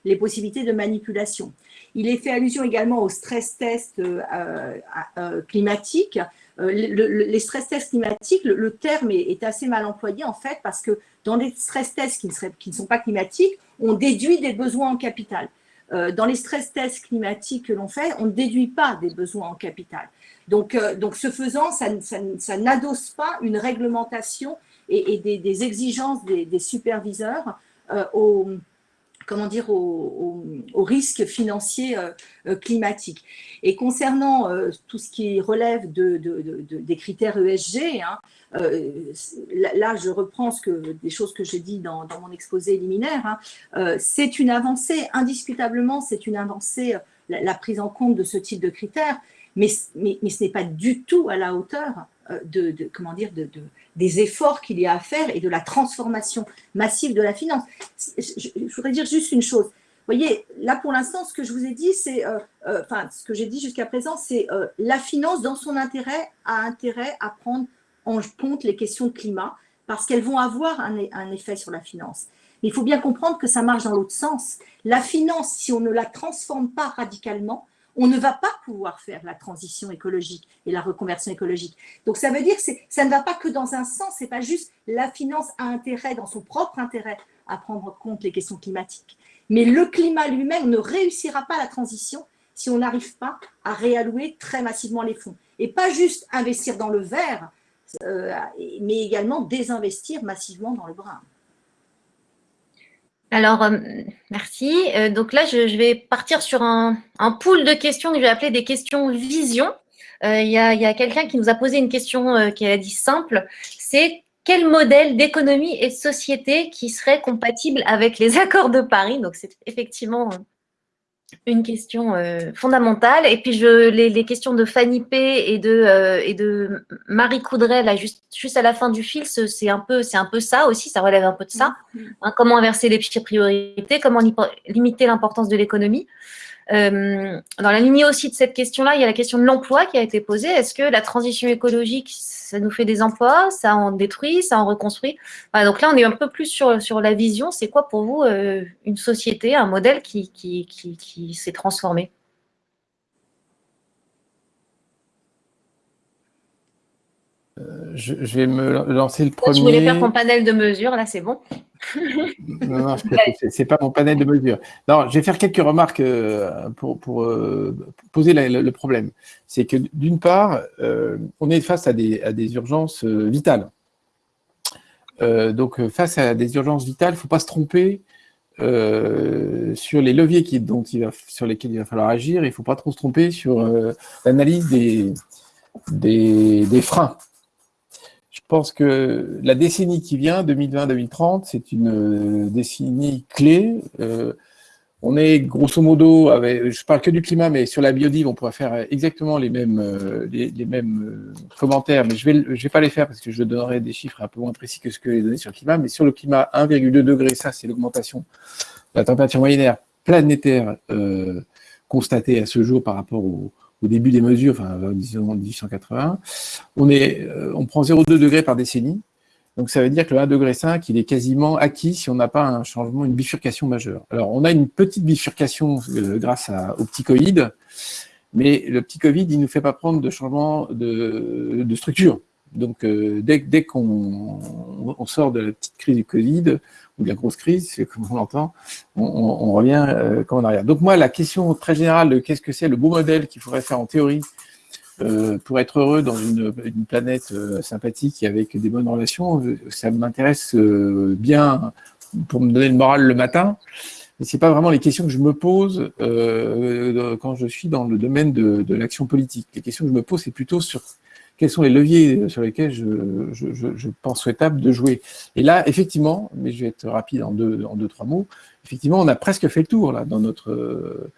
Speaker 4: les possibilités de manipulation. Il est fait allusion également aux stress tests euh, euh, euh, climatiques. les stress tests climatiques, le, terme est, assez mal employé en fait parce que dans les stress tests qui ne, sont pas climatiques, on déduit des besoins en capital. dans les stress tests climatiques que l'on fait, on ne déduit pas des besoins en capital. Donc, donc ce faisant, ça, ça, n'adosse pas une réglementation et, des, exigences des, superviseurs aux, comment dire, aux, risques financiers euh, euh, climatiques. Et concernant euh, tout ce qui relève de, des critères ESG, hein, là, je reprends des choses que j'ai dit dans, mon exposé liminaire, hein, c'est une avancée, indiscutablement, c'est une avancée, la, prise en compte de ce type de critères, mais ce n'est pas du tout à la hauteur de, comment dire, de, des efforts qu'il y a à faire et de la transformation massive de la finance. Je, voudrais dire juste une chose. Vous voyez, là pour l'instant, ce que je vous ai dit, c'est, euh, euh, enfin, ce que j'ai dit jusqu'à présent, c'est euh, la finance, dans son intérêt, a intérêt à prendre en compte les questions de climat parce qu'elles vont avoir un, un effet sur la finance. Mais il faut bien comprendre que ça marche dans l'autre sens. La finance, si on ne la transforme pas radicalement, on ne va pas pouvoir faire la transition écologique et la reconversion écologique. Donc ça veut dire que ça ne va pas que dans un sens, c'est pas juste la finance a intérêt, dans son propre intérêt, à prendre en compte les questions climatiques. Mais le climat lui-même ne réussira pas la transition si on n'arrive pas à réallouer très massivement les fonds. Et pas juste investir dans le vert, euh, mais également désinvestir massivement dans le brun.
Speaker 1: Alors, euh, merci. Euh, donc là, je, vais partir sur un, pool de questions que je vais appeler des questions vision. Euh, il y a, quelqu'un qui nous a posé une question qui a dit simple, c'est quel modèle d'économie et de société qui serait compatible avec les (laughs) accords de Paris? Donc, c'est effectivement une question euh, fondamentale. Et puis, je, les, questions de Fanny P et de, euh, et de Marie Coudray, là, juste, juste à la fin du fil, c'est un, peu, un peu ça aussi, ça relève un peu de ça. Mm-hmm. Hein, comment inverser les priorités, comment limiter l'importance de l'économie. Euh, dans la lignée aussi de cette question-là, il y a la question de l'emploi qui a été posée. Est-ce que la transition écologique, ça nous fait des emplois, ça en détruit, ça en reconstruit? Donc là, on est un peu plus sur, sur la vision. C'est quoi pour vous euh, une société, un modèle qui, qui, qui s'est transformé?
Speaker 2: Euh, je, vais me lancer le premier.
Speaker 1: Tu voulais faire ton panel de mesures, là, c'est bon.
Speaker 2: Non, non, c'est pas mon panel de mesures. Non, je vais faire quelques remarques euh, pour, euh, poser le problème. C'est que d'une part, on est face à des, urgences vitales. donc, face à des urgences vitales, il ne faut pas se tromper sur les leviers dont il va, sur lesquels il va falloir agir. Il ne faut pas trop se tromper sur l'analyse des freins. Je pense que la décennie qui vient, 2020-2030, c'est une euh, décennie clé. Euh, on est grosso modo, avec, je parle que du climat, mais sur la biodive, on pourrait faire exactement les mêmes, euh, les, mêmes commentaires, mais je ne vais, je vais pas les faire parce que je donnerai des chiffres un peu moins précis que ce que les données sur le climat. Mais sur le climat, 1,2 degré, ça c'est l'augmentation de la température moyennaire planétaire constatée à ce jour par rapport au, au début des mesures, enfin, disons 1880, on, est, euh, on prend 0,2 degrés par décennie. Donc, ça veut dire que le 1,5 degré, il est quasiment acquis si on n'a pas un changement, une bifurcation majeure. Alors, on a une petite bifurcation euh, grâce à, au petit Covid, mais le petit Covid, il ne nous fait pas prendre de changement de, de structure. Donc, euh, dès, qu'on on sort de la petite crise du Covid, ou de la grosse crise, comme on l'entend, on, revient euh, en arrière. Donc moi, la question très générale de qu'est-ce que c'est le beau modèle qu'il faudrait faire en théorie pour être heureux dans une, planète sympathique et avec des bonnes relations, ça m'intéresse bien pour me donner le moral le matin. Mais ce n'est pas vraiment les questions que je me pose quand je suis dans le domaine de l'action politique. Les questions que je me pose, c'est plutôt sur quels sont les leviers sur lesquels je, pense souhaitable de jouer. Et là, effectivement, mais je vais être rapide en deux, en deux, trois mots, effectivement, on a presque fait le tour là, dans, notre,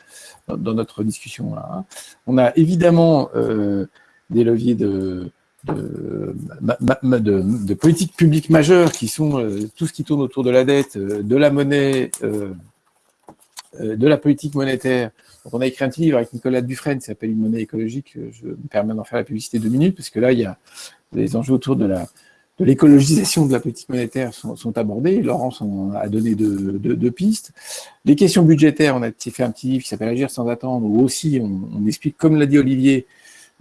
Speaker 2: dans notre discussion. Là, hein. On a évidemment euh, des leviers de, de, de, politique publique majeure qui sont euh, tout ce qui tourne autour de la dette, euh, de la monnaie, de la politique monétaire, donc, on a écrit un petit livre avec Nicolas Dufresne qui s'appelle Une monnaie écologique. Je me permets d'en faire la publicité deux minutes, parce que là, il y a les enjeux autour de l'écologisation de la politique monétaire sont, sont abordés. Laurence en a donné deux, pistes. Les questions budgétaires, on a fait un petit livre qui s'appelle Agir sans attendre, où aussi on explique, comme l'a dit Olivier,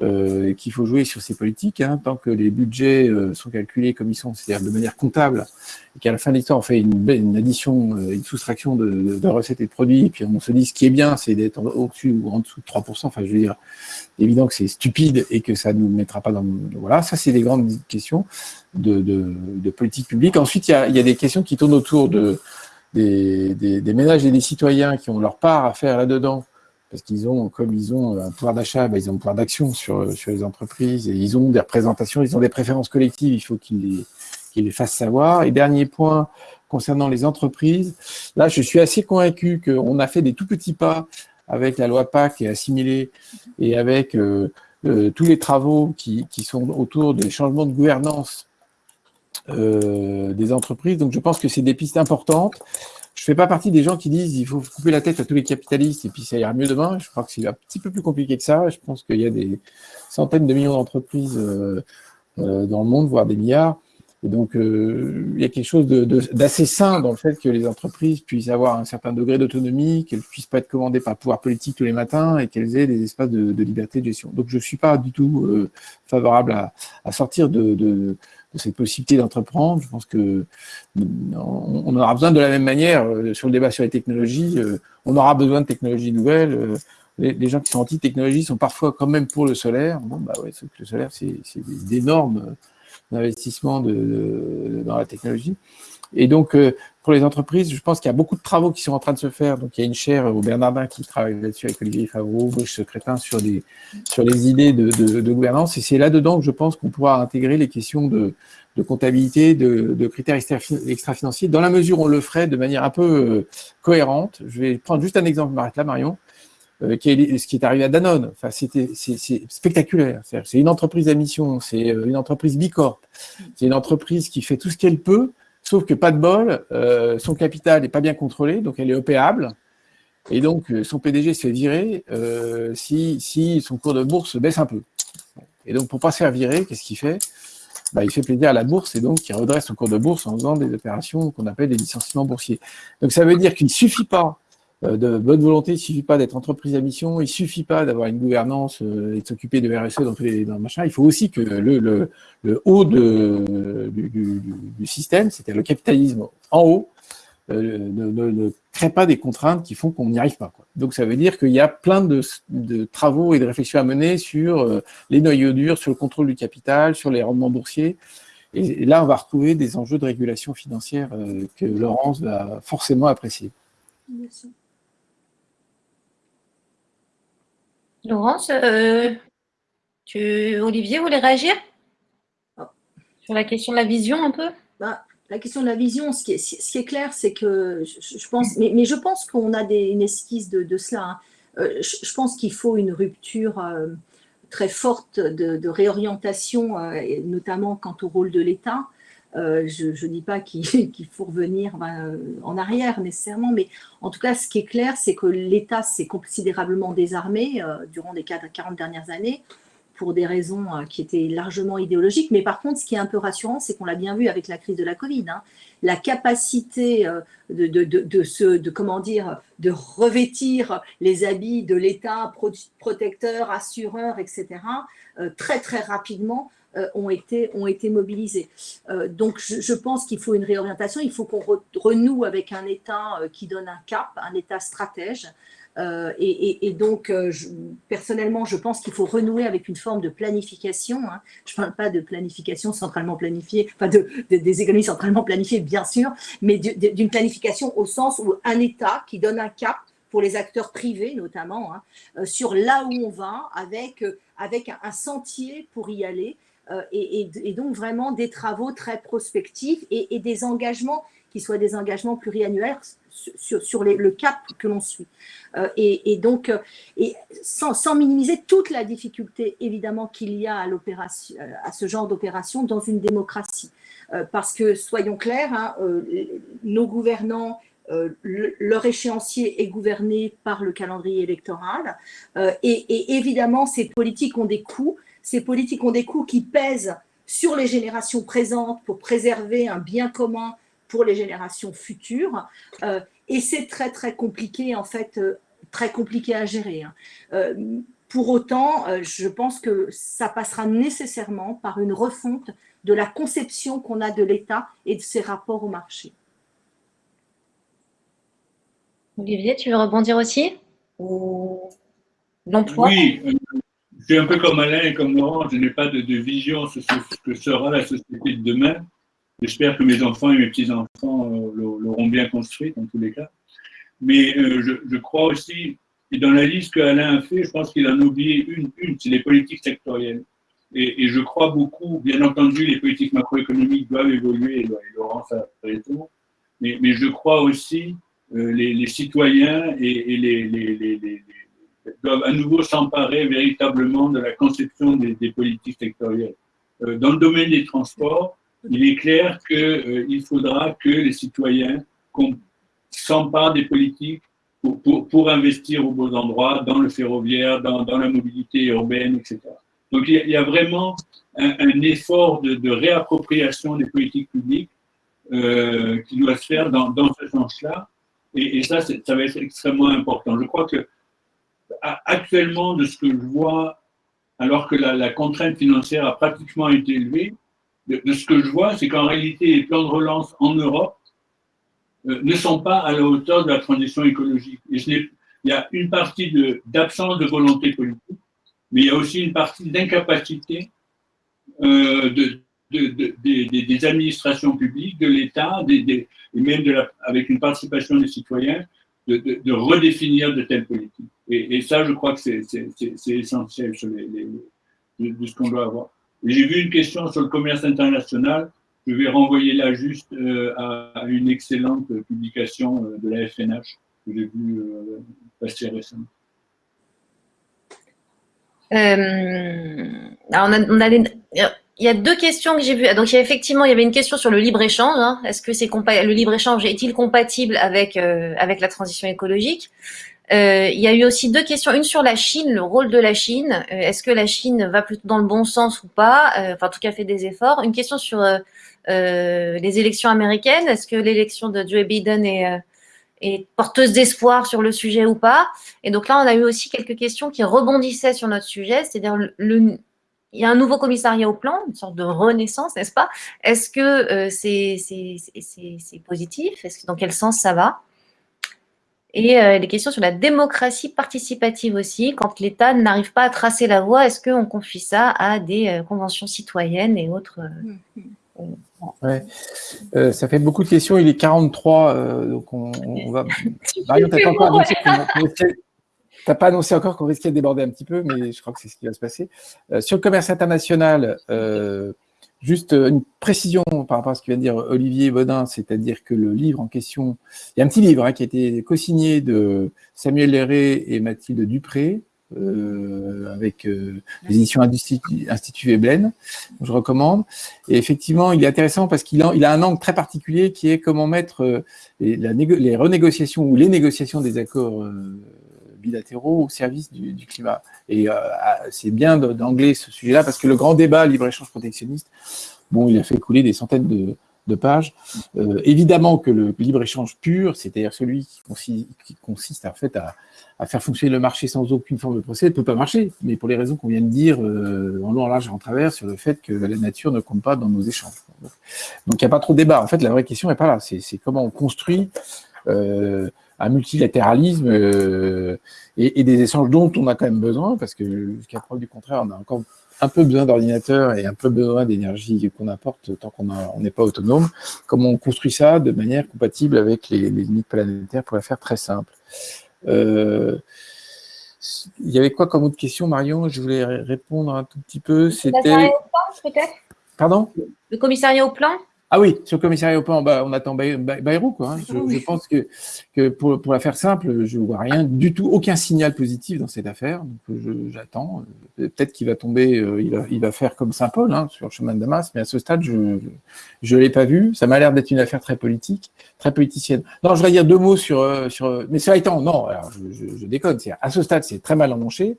Speaker 2: euh, qu'il faut jouer sur ces politiques, hein, tant que les budgets euh, sont calculés comme ils sont, c'est-à-dire de manière comptable, et qu'à la fin de l'histoire, on fait une, addition, euh, une soustraction de, recettes et de produits, et puis on se dit ce qui est bien, c'est d'être au-dessus ou en dessous de 3%, enfin je veux dire, évident que c'est stupide et que ça ne nous mettra pas dans... Voilà, ça c'est des grandes questions de, politique publique. Ensuite, il y a, des questions qui tournent autour de, des, des, des ménages et des citoyens qui ont leur part à faire là-dedans, parce qu'ils ont, comme ils ont un pouvoir d'achat, ben, ils ont un pouvoir d'action sur, sur les entreprises, et ils ont des représentations, ils ont des préférences collectives, il faut qu'ils les, qu'ils les fassent savoir. Et dernier point, concernant les entreprises, là, je suis assez convaincu qu'on a fait des tout petits pas avec la loi PAC et assimilée, et avec euh, euh, tous les travaux qui, qui, sont autour des changements de gouvernance euh, des entreprises. Donc, je pense que c'est des pistes importantes. Je fais pas partie des gens qui disent il faut couper la tête à tous les capitalistes et puis ça ira mieux demain. Je crois que c'est un petit peu plus compliqué que ça. Je pense qu'il y a des centaines de millions d'entreprises euh, euh, dans le monde, voire des milliards. Et donc, euh, il y a quelque chose d'assez sain dans le fait que les entreprises puissent avoir un certain degré d'autonomie, qu'elles ne puissent pas être commandées par le pouvoir politique tous les matins et qu'elles aient des espaces de, liberté de gestion. Donc, je ne suis pas du tout favorable à, sortir de cette possibilité d'entreprendre. Je pense que on aura besoin de la même manière euh, sur le débat sur les technologies. Euh, on aura besoin de technologies nouvelles. Euh, les, gens qui sont anti-technologie sont parfois quand même pour le solaire. Bon, bah ouais, le solaire, c'est d'énormes investissements de, dans la technologie. Et donc, pour les entreprises, je pense qu'il y a beaucoup de travaux qui sont en train de se faire. Donc, il y a une chaire au Bernardin qui travaille là-dessus avec Olivier Favreau, Brice Secrétin, sur, des, sur les idées de, de, gouvernance. Et c'est là-dedans que je pense qu'on pourra intégrer les questions de, de comptabilité, de, de critères extra-financiers, dans la mesure où on le ferait de manière un peu euh, cohérente. Je vais prendre juste un exemple, m'arrête là, Marion, euh, qui est, ce qui est arrivé à Danone. Enfin, c'était c'est spectaculaire. C'est une entreprise à mission, c'est euh, une entreprise bicorp, c'est une entreprise qui fait tout ce qu'elle peut Sauf que pas de bol, euh, son capital n'est pas bien contrôlé, donc elle est opéable. Et donc, euh, son PDG se fait virer euh, si, si, son cours de bourse baisse un peu. Et donc, pour ne pas se faire virer, qu'est-ce qu'il fait? Bah, Il fait plaisir à la bourse et donc il redresse son cours de bourse en faisant des opérations qu'on appelle des licenciements boursiers. Donc, ça veut dire qu'il ne suffit pas de bonne volonté, il ne suffit pas d'être entreprise à mission, il ne suffit pas d'avoir une gouvernance euh, et de s'occuper de RSE dans tous les le machin, il faut aussi que le, haut du, système, c'est-à-dire le capitalisme en haut, euh, ne, ne, crée pas des contraintes qui font qu'on n'y arrive pas. Donc ça veut dire qu'il y a plein de, de, travaux et de réflexions à mener sur les noyaux durs, sur le contrôle du capital, sur les rendements boursiers. Et, là, on va retrouver des enjeux de régulation financière que Laurence va forcément apprécier. Merci.
Speaker 1: Laurence, euh, tu, Olivier voulait réagir sur la question de la vision un peu
Speaker 4: bah, La question de la vision, ce qui est, clair, c'est que je, pense, mais, je pense qu'on a des, une esquisse de, cela. Hein. Euh, je, pense qu'il faut une rupture euh, très forte de réorientation, notamment quant au rôle de l'État. Euh, je ne dis pas (laughs) qu'il faut revenir ben, en arrière nécessairement, mais en tout cas, ce qui est clair, c'est que l'État s'est considérablement désarmé euh, durant les 40 dernières années pour des raisons euh, qui étaient largement idéologiques. Mais par contre, ce qui est un peu rassurant, c'est qu'on l'a bien vu avec la crise de la Covid. Hein, la capacité de, de, comment dire, de revêtir les habits de l'État, protecteur, assureur, etc., très très rapidement ont, été, ont été mobilisés. donc, je, pense qu'il faut une réorientation, il faut qu'on renoue avec un État qui donne un cap, un État stratège, euh, et, donc, euh, personnellement, je pense qu'il faut renouer avec une forme de planification. Hein. Je ne parle pas de planification centralement planifiée, enfin de, des économies centralement planifiées, bien sûr, mais d'une planification au sens où un État qui donne un cap pour les acteurs privés notamment, hein, euh, sur là où on va, avec, avec un, sentier pour y aller, et, donc vraiment des travaux très prospectifs et, des engagements qui soient des engagements pluriannuels sur, sur le cap que l'on suit. Euh, et, donc, euh, et sans, minimiser toute la difficulté, évidemment, qu'il y a à, euh, à ce genre d'opération dans une démocratie. parce que, soyons clairs, hein, nos gouvernants leur échéancier est gouverné par le calendrier électoral. et, évidemment, ces politiques ont des coûts. Ces politiques ont des coûts qui pèsent sur les générations présentes pour préserver un bien commun pour les générations futures. Euh, et c'est très, très compliqué, en fait, euh, très compliqué à gérer. Hein. Euh, pour autant, je pense que ça passera nécessairement par une refonte de la conception qu'on a de l'État et de ses rapports au marché.
Speaker 1: Olivier, tu veux rebondir aussi?
Speaker 3: L'emploi Oui, suis un peu comme Alain et comme Laurent, je n'ai pas de, vision sur ce que sera la société de demain. J'espère que mes enfants et mes petits-enfants euh, l'auront bien construit, dans tous les cas. Mais euh, je, crois aussi, et dans la liste qu'Alain a fait, je pense qu'il en a oublié une, c'est les politiques sectorielles. Et, je crois beaucoup, bien entendu, les politiques macroéconomiques doivent évoluer, et Laurent, ça mais, mais je crois aussi euh, les, citoyens et, les, doivent à nouveau s'emparer véritablement de la conception des, politiques sectorielles. dans le domaine des transports, il est clair qu'il euh, faudra que les citoyens s'emparent des politiques pour, investir aux beaux endroits, dans le ferroviaire, dans, la mobilité urbaine, etc. Donc il y a, vraiment un, effort de, réappropriation des politiques publiques euh, qui doit se faire dans, dans ce sens-là. Et, et, ça, ça va être extrêmement important. Je crois que actuellement, de ce que je vois, alors que la, contrainte financière a pratiquement été élevée, de, ce que je vois, c'est qu'en réalité, les plans de relance en Europe euh, ne sont pas à la hauteur de la transition écologique. Il y a une partie d'absence de, volonté politique, mais il y a aussi une partie d'incapacité euh, de, des, administrations publiques, de l'État, et même avec une participation des citoyens, de, redéfinir de telles politiques. Et, ça, je crois que c'est essentiel de ce qu'on doit avoir. J'ai vu une question sur le commerce international. Je vais renvoyer là juste euh, à une excellente publication euh, de la FNH que j'ai vue euh, passer récemment.
Speaker 1: il y a deux questions que j'ai vues. Donc, il y a effectivement, il y avait une question sur le libre-échange. Hein. Est-ce que c'est le libre-échange est-il compatible avec, avec la transition écologique? euh, il y a eu aussi deux questions, une sur la Chine, le rôle de la Chine. Euh, est-ce que la Chine va plutôt dans le bon sens ou pas? Euh, Enfin, en tout cas, fait des efforts. Une question sur les élections américaines. Est-ce que l'élection de Joe Biden est, est porteuse d'espoir sur le sujet ou pas? Et donc là, on a eu aussi quelques questions qui rebondissaient sur notre sujet, c'est-à-dire le, il y a un nouveau commissariat au plan, une sorte de renaissance, n'est-ce pas? Est-ce que c'est positif? Est-ce que dans quel sens ça va? Et euh, les questions sur la démocratie participative aussi, quand l'État n'arrive pas à tracer la voie, est-ce qu'on confie ça à des euh, conventions citoyennes et autres
Speaker 2: euh, ouais. Ça fait beaucoup de questions, il est 43, donc on, (laughs) va… Marion, tu n'as pas annoncé encore qu'on risquait de déborder un petit peu, mais je crois que c'est ce qui va se passer. sur le commerce international, Juste euh, une précision par rapport à ce que vient de dire Olivier Baudin, c'est-à-dire que le livre en question, il y a un petit livre hein, qui a été co-signé de Samuel Léré et Mathilde Dupré, euh, avec euh, les éditions Institut, Institut je recommande. Et effectivement, il est intéressant parce qu'il a, un angle très particulier qui est comment mettre les renégociations ou les négociations des accords bilatéraux au service du, climat. Et euh, c'est bien d'angler ce sujet-là parce que le grand débat libre-échange protectionniste, bon, il a fait couler des centaines de, pages. Euh, évidemment que le libre-échange pur, c'est-à-dire celui qui, consiste en fait à, faire fonctionner le marché sans aucune forme de procès, ne peut pas marcher, mais pour les raisons qu'on vient de dire euh, en long, en large et en travers sur le fait que la nature ne compte pas dans nos échanges. Donc il n'y a pas trop de débat. En fait, la vraie question n'est pas là, c'est comment on construit un multilatéralisme euh, et, des échanges dont on a quand même besoin, parce que jusqu'à preuve du contraire, on a encore un peu besoin d'ordinateurs et un peu besoin d'énergie qu'on apporte tant qu'on n'est pas autonome. Comment on construit ça de manière compatible avec les, limites planétaires pour la faire très simple. Euh, il y avait quoi comme autre question, Marion? Je voulais répondre un tout petit peu.
Speaker 1: C'était.
Speaker 2: Pardon?
Speaker 1: Le commissariat au plan?
Speaker 2: Ah oui, sur le commissariat au plan, bah, on attend Bayrou. Quoi, hein. je, pense que, que pour, pour, la faire simple, je ne vois rien du tout, aucun signal positif dans cette affaire. Donc j'attends. Peut-être qu'il va tomber, euh, il, va, il, va, faire comme Saint-Paul hein, sur le chemin de Damas, mais à ce stade, je ne l'ai pas vu. Ça m'a l'air d'être une affaire très politique, très politicienne. Non, je voudrais dire deux mots sur... Euh, sur mais ça étant, non, alors je, je déconne. À ce stade, c'est très mal emmanché.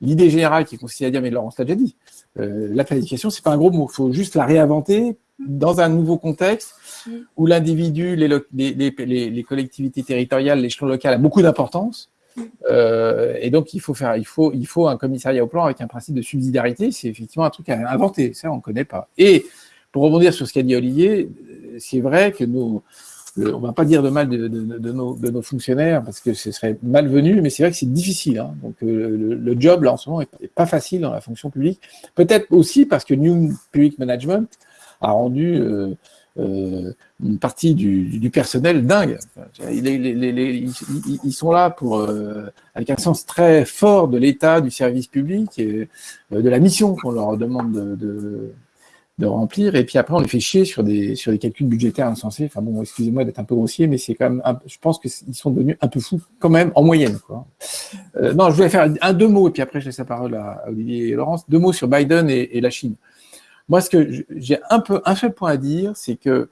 Speaker 2: L'idée générale qui consiste à dire, mais Laurence l'a déjà dit, euh, la planification, c'est pas un gros mot. Il faut juste la réinventer dans un nouveau contexte où l'individu, les, les, les, collectivités territoriales, l'échelon local a beaucoup d'importance. Euh, et donc, il faut, faire, il, faut, il faut un commissariat au plan avec un principe de subsidiarité. C'est effectivement un truc à inventer. Ça, on ne connaît pas. Et pour rebondir sur ce qu'a dit Olivier, c'est vrai que nous, on ne va pas dire de mal de, de, nos, de, nos, fonctionnaires parce que ce serait malvenu, mais c'est vrai que c'est difficile. Hein. Donc, euh, le, job, là, en ce moment, n'est pas facile dans la fonction publique. Peut-être aussi parce que New Public Management a rendu euh, euh, une partie du, personnel dingue. ils, sont là pour, euh, avec un sens très fort de l'État, du service public, et, de la mission qu'on leur demande de, de, remplir, et puis après on les fait chier sur des, sur des calculs budgétaires insensés. Enfin bon, excusez-moi d'être un peu grossier, mais c'est quand même, je pense qu'ils sont devenus un peu fous quand même en moyenne. Quoi. non, je voulais faire un, deux mots, et puis après je laisse la parole à, Olivier et Laurence, deux mots sur Biden et la Chine. Moi, ce que j'ai un peu un seul point à dire, c'est que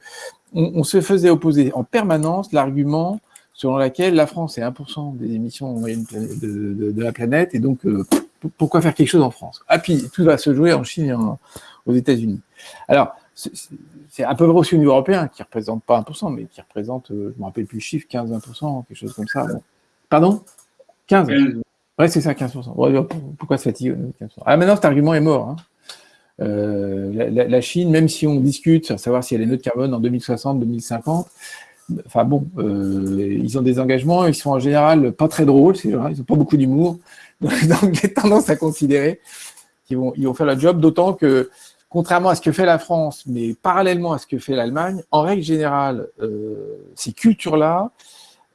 Speaker 2: on, se faisait opposer en permanence l'argument selon lequel la France est 1% des émissions de, de, la planète, et donc euh, pourquoi faire quelque chose en France? Ah puis tout va se jouer en Chine et aux États-Unis. Alors, c'est un peu vrai aussi au niveau européen, qui ne représente pas 1%, mais qui représente, euh, je ne me rappelle plus le chiffre, 15-20%, quelque chose comme ça. Pardon? 15 Ouais, c'est ça, 15%. pourquoi se fatiguer 15% Ah, maintenant, cet argument est mort. Hein. Euh, la, Chine, même si on discute à savoir si elle est neutre carbone en 2060, 2050, enfin bon, euh, ils ont des engagements, ils sont en général pas très drôles, ils n'ont pas beaucoup d'humour, (laughs) donc j'ai tendance à considérer qu'ils vont, ils vont faire le job, d'autant que, contrairement à ce que fait la France, mais parallèlement à ce que fait l'Allemagne, en règle générale, euh, ces cultures-là,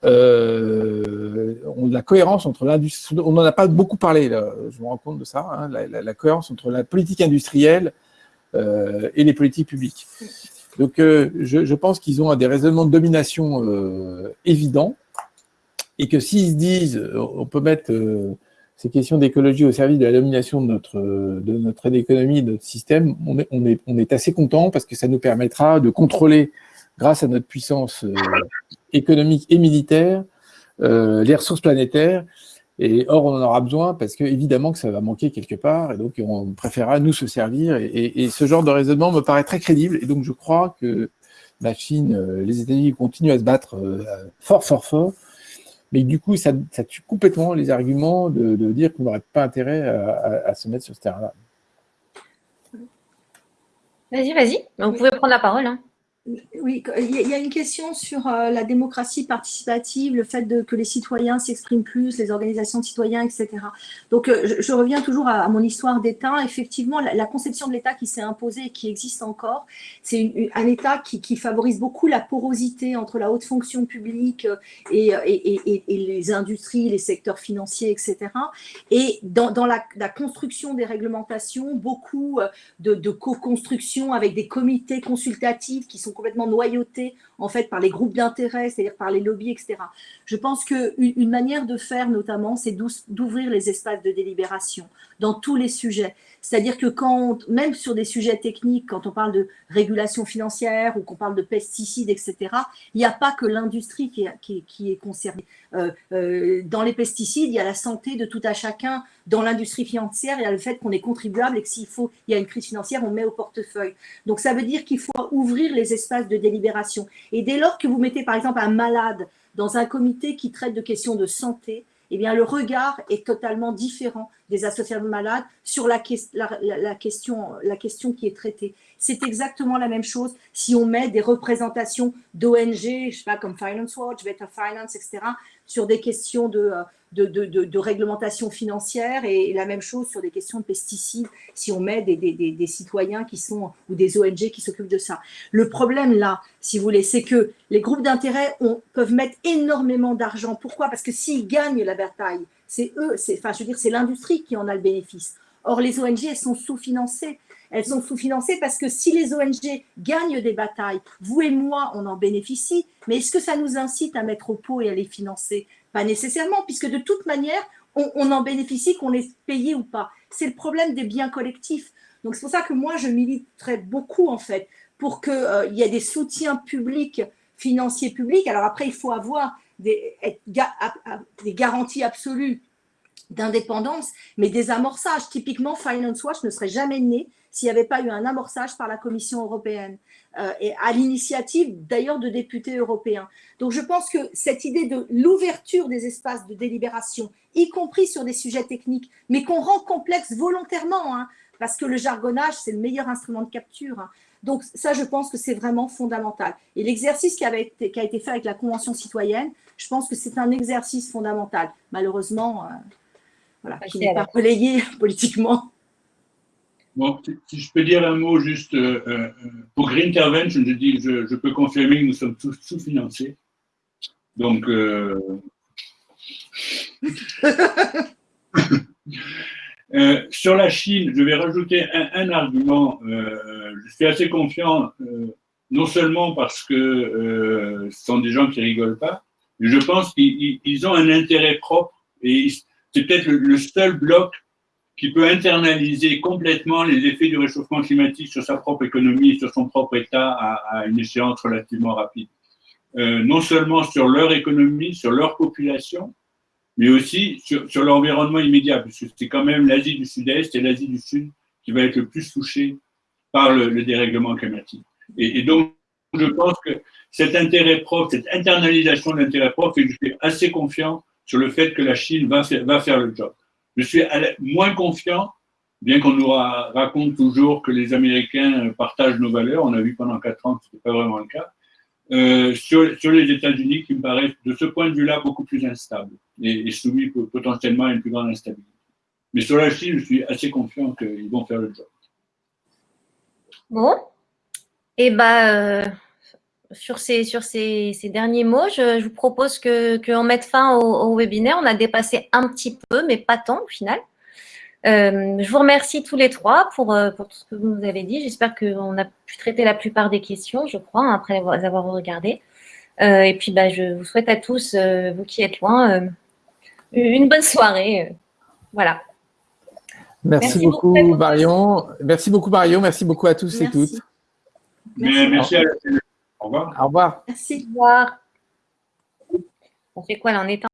Speaker 2: euh, la cohérence entre l'industrie, on n'en a pas beaucoup parlé, je me rends compte de ça, hein, la, cohérence entre la politique industrielle euh, et les politiques publiques. Donc, euh, je, pense qu'ils ont des raisonnements de domination évidents et que s'ils se disent, on peut mettre ces questions d'écologie au service de la domination de notre, de notre économie, de notre système, on est, on, est, on est assez content parce que ça nous permettra de contrôler grâce à notre puissance euh, économique et militaire, euh, les ressources planétaires. Et or, on en aura besoin parce que évidemment que ça va manquer quelque part, et donc on préférera nous se servir. Et, ce genre de raisonnement me paraît très crédible. Et donc je crois que la Chine, euh, les États-Unis continuent à se battre fort, fort, fort. Mais du coup, ça, tue complètement les arguments de, dire qu'on n'aurait pas intérêt à, se mettre sur ce terrain-là.
Speaker 1: Vas-y, vas-y. Vous pouvez prendre la parole. Hein.
Speaker 4: Oui, il y a une question sur euh, la démocratie participative, le fait que les citoyens s'expriment plus, les organisations de citoyens, etc. Donc, euh, je, reviens toujours à, mon histoire d'État. Effectivement, la, conception de l'État qui s'est imposée et qui existe encore, c'est un État qui, favorise beaucoup la porosité entre la haute fonction publique euh, et, les industries, les secteurs financiers, etc. Et dans, la, construction des réglementations, beaucoup de co-construction avec des comités consultatifs qui sont complètement noyautés en fait par les groupes d'intérêt, c'est-à-dire par les lobbies, etc. Je pense qu'une une manière de faire notamment, c'est d'ouvrir les espaces de délibération dans tous les sujets. C'est-à-dire que quand, même sur des sujets techniques, quand on parle de régulation financière ou qu'on parle de pesticides, etc., il n'y a pas que l'industrie qui, est concernée. Euh, euh, dans les pesticides, il y a la santé de tout à chacun. Dans l'industrie financière, il y a le fait qu'on est contribuable et que s'il faut, il y a une crise financière, on met au portefeuille. Donc ça veut dire qu'il faut ouvrir les espaces de délibération. Et dès lors que vous mettez par exemple un malade dans un comité qui traite de questions de santé, eh bien, le regard est totalement différent des associations de malades sur la, question, la question qui est traitée. C'est exactement la même chose si on met des représentations d'ONG, je sais pas, comme Finance Watch, Better Finance, etc., sur des questions de, euh, de, réglementation financière et, la même chose sur des questions de pesticides, si on met des, citoyens qui sont, ou des ONG qui s'occupent de ça. Le problème là, si vous voulez, c'est que les groupes d'intérêt peuvent mettre énormément d'argent. Pourquoi? Parce que s'ils gagnent la bataille, c'est eux, enfin je veux dire, c'est l'industrie qui en a le bénéfice. Or, les ONG, elles sont sous-financées. Elles sont sous-financées parce que si les ONG gagnent des batailles, vous et moi, on en bénéficie, mais est-ce que ça nous incite à mettre au pot et à les financer? Pas nécessairement, puisque de toute manière, on, en bénéficie, qu'on est payé ou pas. C'est le problème des biens collectifs. Donc, c'est pour ça que moi, je militerais beaucoup, en fait, pour qu'il euh, y ait des soutiens publics, financiers publics. Alors après, il faut avoir des, garanties absolues d'indépendance, mais des amorçages. Typiquement, Finance Watch ne serait jamais né s'il n'y avait pas eu un amorçage par la Commission européenne, euh, et à l'initiative d'ailleurs de députés européens. Donc je pense que cette idée de l'ouverture des espaces de délibération, y compris sur des sujets techniques, mais qu'on rend complexe volontairement, hein, parce que le jargonnage, c'est le meilleur instrument de capture. Hein. Donc ça, je pense que c'est vraiment fondamental. Et l'exercice qui, été, qui a été fait avec la Convention citoyenne, je pense que c'est un exercice fondamental. Malheureusement, euh, voilà, qui n'est pas relayé (laughs) politiquement.
Speaker 3: Bon, si je peux dire un mot juste euh, euh, pour Green Intervention, je dis, je, je, peux confirmer que nous sommes tous sous-financés. Donc, euh, (laughs) (laughs) euh, sur la Chine, je vais rajouter un, argument. je suis assez confiant, non seulement parce que ce sont des gens qui rigolent pas, mais je pense qu'ils ont un intérêt propre et c'est peut-être le seul bloc qui peut internaliser complètement les effets du réchauffement climatique sur sa propre économie et sur son propre État à, une échéance relativement rapide. Euh, non seulement sur leur économie, sur leur population, mais aussi sur, l'environnement immédiat, puisque c'est quand même l'Asie du Sud-Est et l'Asie du Sud qui va être le plus touchée par le, dérèglement climatique. Et, et, donc, je pense que cet intérêt propre, cette internalisation de l'intérêt propre, que je suis assez confiant sur le fait que la Chine va faire, va faire le job. Je suis moins confiant, bien qu'on nous raconte toujours que les Américains partagent nos valeurs. On a vu pendant quatre ans que ce n'était pas vraiment le cas. Euh, sur, les États-Unis, qui me paraissent, de ce point de vue-là, beaucoup plus instables et, soumis potentiellement à une plus grande instabilité. Mais sur la Chine, je suis assez confiant qu'ils vont faire le job.
Speaker 1: Bon. Et eh ben, euh, sur ces, sur ces, derniers mots, je, vous propose qu'on que mette fin au, webinaire. On a dépassé un petit peu, mais pas tant au final. Euh, je vous remercie tous les trois pour, euh, pour tout ce que vous nous avez dit. J'espère qu'on a pu traiter la plupart des questions, je crois, hein, après les avoir regardées. Euh, et puis, bah, je vous souhaite à tous, euh, vous qui êtes loin, euh, une bonne soirée. voilà.
Speaker 2: Merci, Merci beaucoup, Marion. Merci beaucoup, Marion. Merci beaucoup à tous
Speaker 3: Merci.
Speaker 2: et toutes.
Speaker 3: Merci, Merci à Au revoir.
Speaker 2: Au revoir.
Speaker 1: Merci. Au revoir. On fait quoi là? En étant